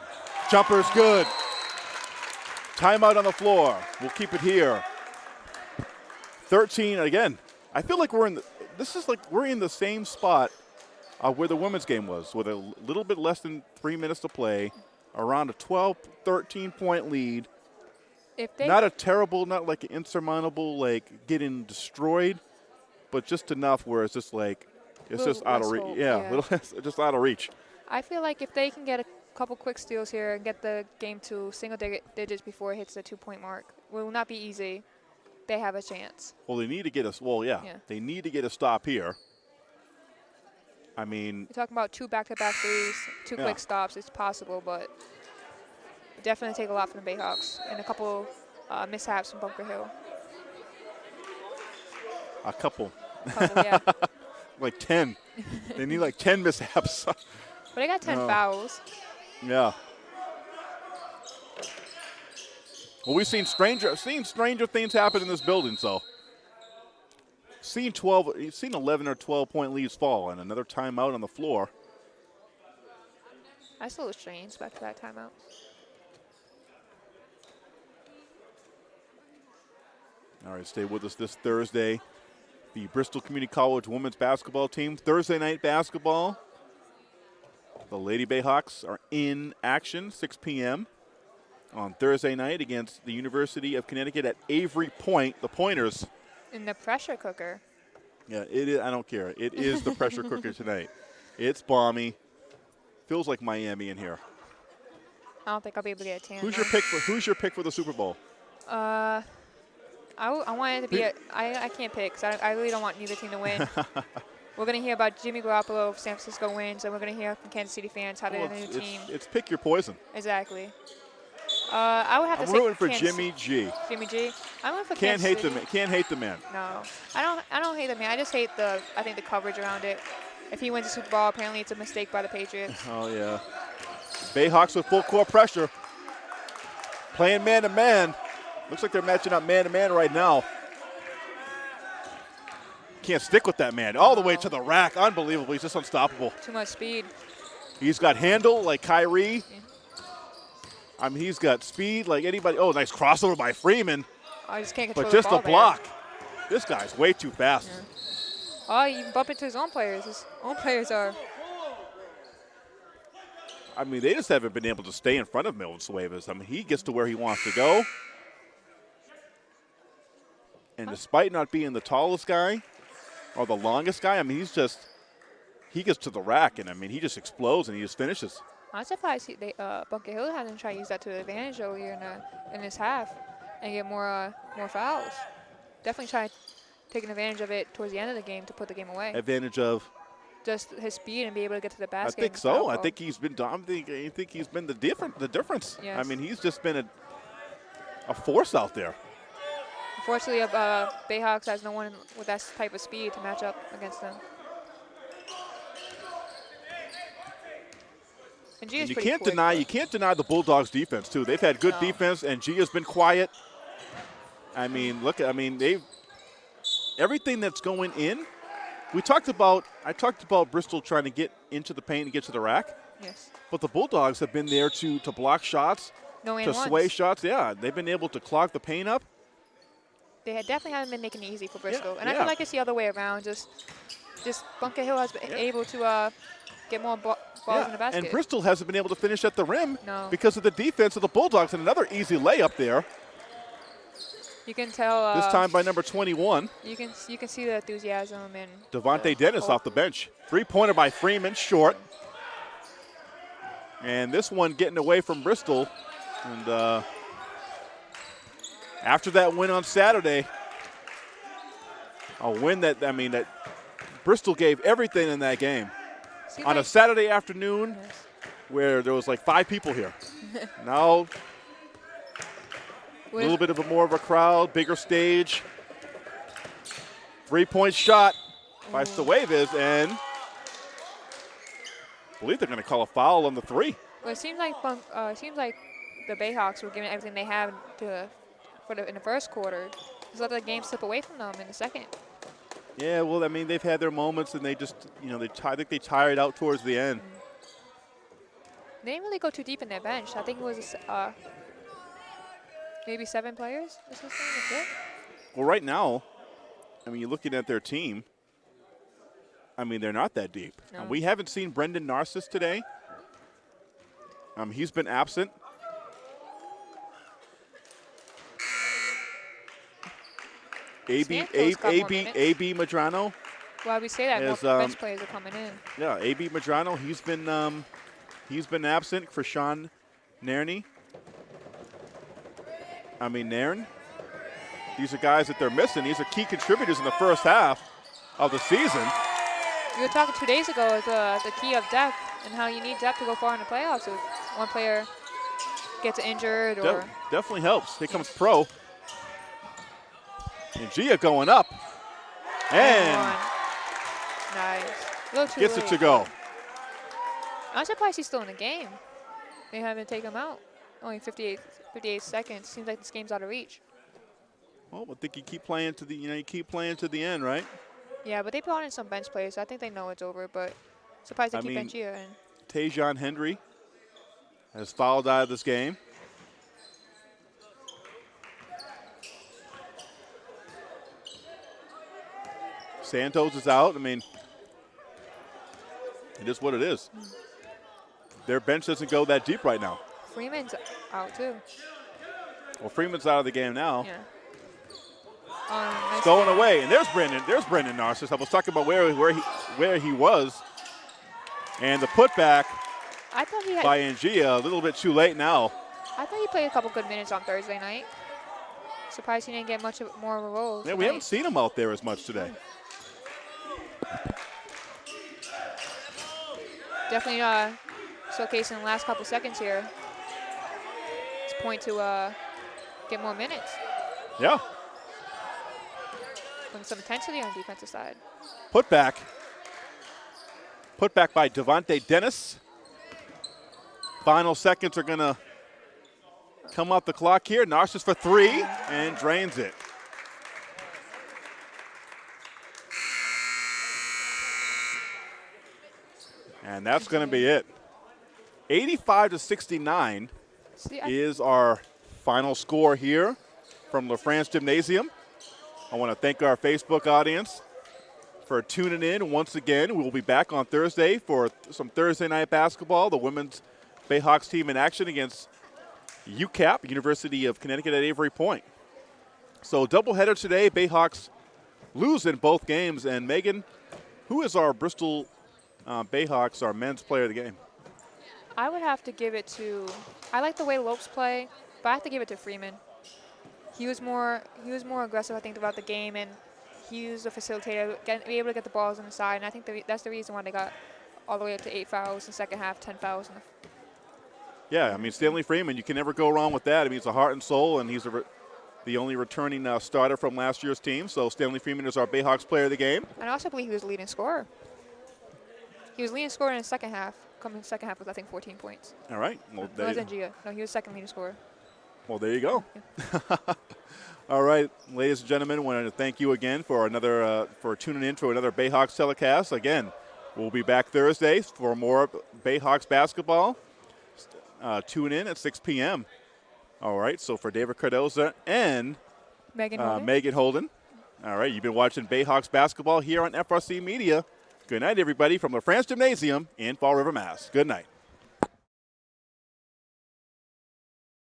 Jumper's good. Timeout on the floor. We'll keep it here. 13 again. I feel like we're in the, this is like we're in the same spot uh, where the women's game was with a little bit less than three minutes to play, around a 12, 13 point lead. if they Not a terrible, not like an insurmountable, like getting destroyed, but just enough where it's just like it's Little just out of reach. Yeah, yeah. little just out of reach. I feel like if they can get a couple quick steals here and get the game to single dig- digits before it hits the two-point mark, will not be easy. They have a chance. Well, they need to get us. Well, yeah, Yeah. they need to get a stop here. I mean, You're talking about two back-to-back threes, two Yeah. quick stops. It's possible, but definitely take a lot from the Bayhawks and a couple uh, mishaps from Bunker Hill. A couple, Couple, yeah. like ten. they need like ten mishaps. But I got 10 No. fouls. yeah. Well, we've seen stranger, seen stranger things happen in this building. So, seen twelve, you've seen eleven or twelve point leads fall, and another timeout on the floor. I a little strange. Back-to-back timeout. All right, stay with us this Thursday. The Bristol Community College women's basketball team, Thursday night basketball. The Lady Bayhawks are in action, 6 p.m. on Thursday night against the University of Connecticut at Avery Point. The Pointers. In the pressure cooker. Yeah, it is, I don't care. It is the pressure cooker tonight. It's balmy. Feels like Miami in here. I don't think I'll be able to get a tan. Who's your pick for Who's your pick for the Super Bowl? Uh, I, w- I want it to be. A, I I can't pick 'cause I, I really don't want neither team to win. we're gonna hear about Jimmy Garoppolo if San Francisco wins, and we're gonna hear from Kansas City fans how Well, they're the new it's, team. it's pick your poison. exactly. Uh, I would have to I'm say rooting for Kansas- Jimmy G. Jimmy G. I'm rooting for Can't Kansas hate the man. Can't hate the man. No, I don't. I don't hate the man. I just hate the. I think the coverage around it. If he wins the Super Bowl, apparently it's a mistake by the Patriots. Oh yeah. Bayhawks with full court pressure. Playing man to man. Looks like they're matching up man to man right now. Can't stick with that man. All the way to the rack. Unbelievable. He's just unstoppable. Too much speed. He's got handle like Kyrie. I mean, he's got speed like anybody. Oh, nice crossover by Freeman. Oh, I just can't control But the just ball a there. block. This guy's way too fast. Oh, you bump into his own players. His own players are. I mean, they just haven't been able to stay in front of Milton Suevas. I mean, he gets to where he wants to go. And despite not being the tallest guy or the longest guy, I mean, he's just, he gets to the rack and I mean, he just explodes and he just finishes. I'm surprised he, they, uh, Bunker Hill hasn't tried to use that to advantage earlier in, the, in this half and get more uh, more fouls. definitely tried taking advantage of it towards the end of the game to put the game away. Advantage of. Just his speed and be able to get to the basket. I think so. I think he's been. I think, I think he's been the different. The difference. I mean, he's just been a a force out there. Unfortunately, uh, Bayhawks has no one with that type of speed to match up against them. And And you can't quick, deny. but- You can't deny the Bulldogs' defense too. They've had good No. defense, Ngia's been quiet. I mean, look. I mean, they everything that's going in. We talked about. I talked about Bristol trying to get into the paint and get to the rack, Yes. but the Bulldogs have been there to to block shots, No to sway shots. Yeah, they've been able to clog the paint up. They had definitely haven't been making it easy for Bristol, and I feel like it's the other way around. Just, just Bunker Hill has been Yeah. able to uh, get more ba- balls in the basket. and Bristol hasn't been able to finish at the rim No. because of the defense of the Bulldogs. And another easy layup there. you can tell. Uh, This time by number 21, you can you can see the enthusiasm and Devontae Dennis off the bench. Three-pointer by Freeman, short. And this one getting away from Bristol. And uh, after that win on Saturday, a win that I mean that Bristol gave everything in that game seems on a Saturday afternoon Yes. where there was like five people here. now a little bit of a more of a crowd, bigger stage. Three-point shot by Suaves, and I believe they're going to call a foul on the three. Well, it seems like uh, it seems like the Bayhawks were giving everything they had to for the, in the first quarter. Just let the game slip away from them in the second. Yeah, well, I mean, they've had their moments, and they just, you know, they I think they tired out towards the end. They didn't really go too deep in their bench. I think it was uh, maybe seven players. This is it. Well, right now, I mean, you're looking at their team. I mean, they're not that deep. No. We haven't seen Brendan Narcissus today. Um, he's been absent. AB, Santos got more AB. AB Madrano. Well, we say that Is, more um, bench players are coming in. Yeah, AB Madrano. He's been um, he's been absent for Sean Nairney. I mean Nairn. These are guys that they're missing. These are key contributors in the first half of the season. We were talking two days ago the the key of depth and how you need depth to go far in the playoffs. If one player gets injured or De- definitely helps. Here comes Pro. Ngia going up. And nice. A little too gets it to go. I'm surprised he's still in the game. They haven't taken him out. Only 58, 58 seconds. Seems like this game's out of reach. Well, I think you keep playing to the you know you keep playing to the end, right? Yeah, but they brought in some bench players. So I think they know it's over. But surprised they I keep mean- Benchia in. Tajon Hendry has fouled out of this game. Santos is out. I mean, it is what it is. Their bench doesn't go that deep right now. Freeman's out too. Well, Freeman's out of the game now. Yeah. Um, nice Stolen away, and there's Brendan. There's Brendan Narcissus. I was talking about where where he where he was, and the putback I thought he had. by Ngia a little bit too late now. I thought he played a couple good minutes on Thursday night. Surprised he didn't get much of, more of a role. Yeah, we haven't seen him out there as much today. Definitely uh, showcasing the last couple seconds here. It's point to uh, get more minutes. Yeah, Bring some intensity on the defensive side. put back. Put back by Devontae Dennis. Final seconds are going to come off the clock here. Narcissus for three and drains it. And that's going to be it. 85 to 69 See, is our final score here from LaFrance Gymnasium. I want to thank our Facebook audience for tuning in once again. We will be back on Thursday for some Thursday night basketball. The women's Bayhawks team in action against UCAP, University of Connecticut at Avery Point. So doubleheader today. Bayhawks lose in both games. And Megan, who is our Bristol uh, Bayhawks, our men's player of the game? I would have to give it to. I like the way Lopes play, but I have to give it to Freeman. he was more he was more aggressive, I think, throughout the game, and he was a facilitator, get, be able to get the balls inside. And I think the, re- that's the reason why they got all the way up to eight fouls in the second half, ten fouls. In the, Yeah, I mean Stanley Freeman, you can never go wrong with that. I mean he's a heart and soul, and he's a re- the only returning uh, starter from last year's team. So Stanley Freeman is our Bayhawks player of the game. and I also believe he was the leading scorer. He was leading scorer in the second half. Coming second half with I think 14 points. All right. Well, No, there, wasn't Gia. No, he was second leading scorer. well, there you go. All right, ladies and gentlemen, want to thank you again for another uh, for tuning in to another Bayhawks telecast. Again, we'll be back Thursday for more Bayhawks basketball. Uh, tune in at 6 p.m. All right. So for David Cardoza and Megan uh, Holden. Megan Holden. All right, you've been watching Bayhawks basketball here on FRC Media. Good night, everybody, from LaFrance Gymnasium in Fall River, Mass. Good night.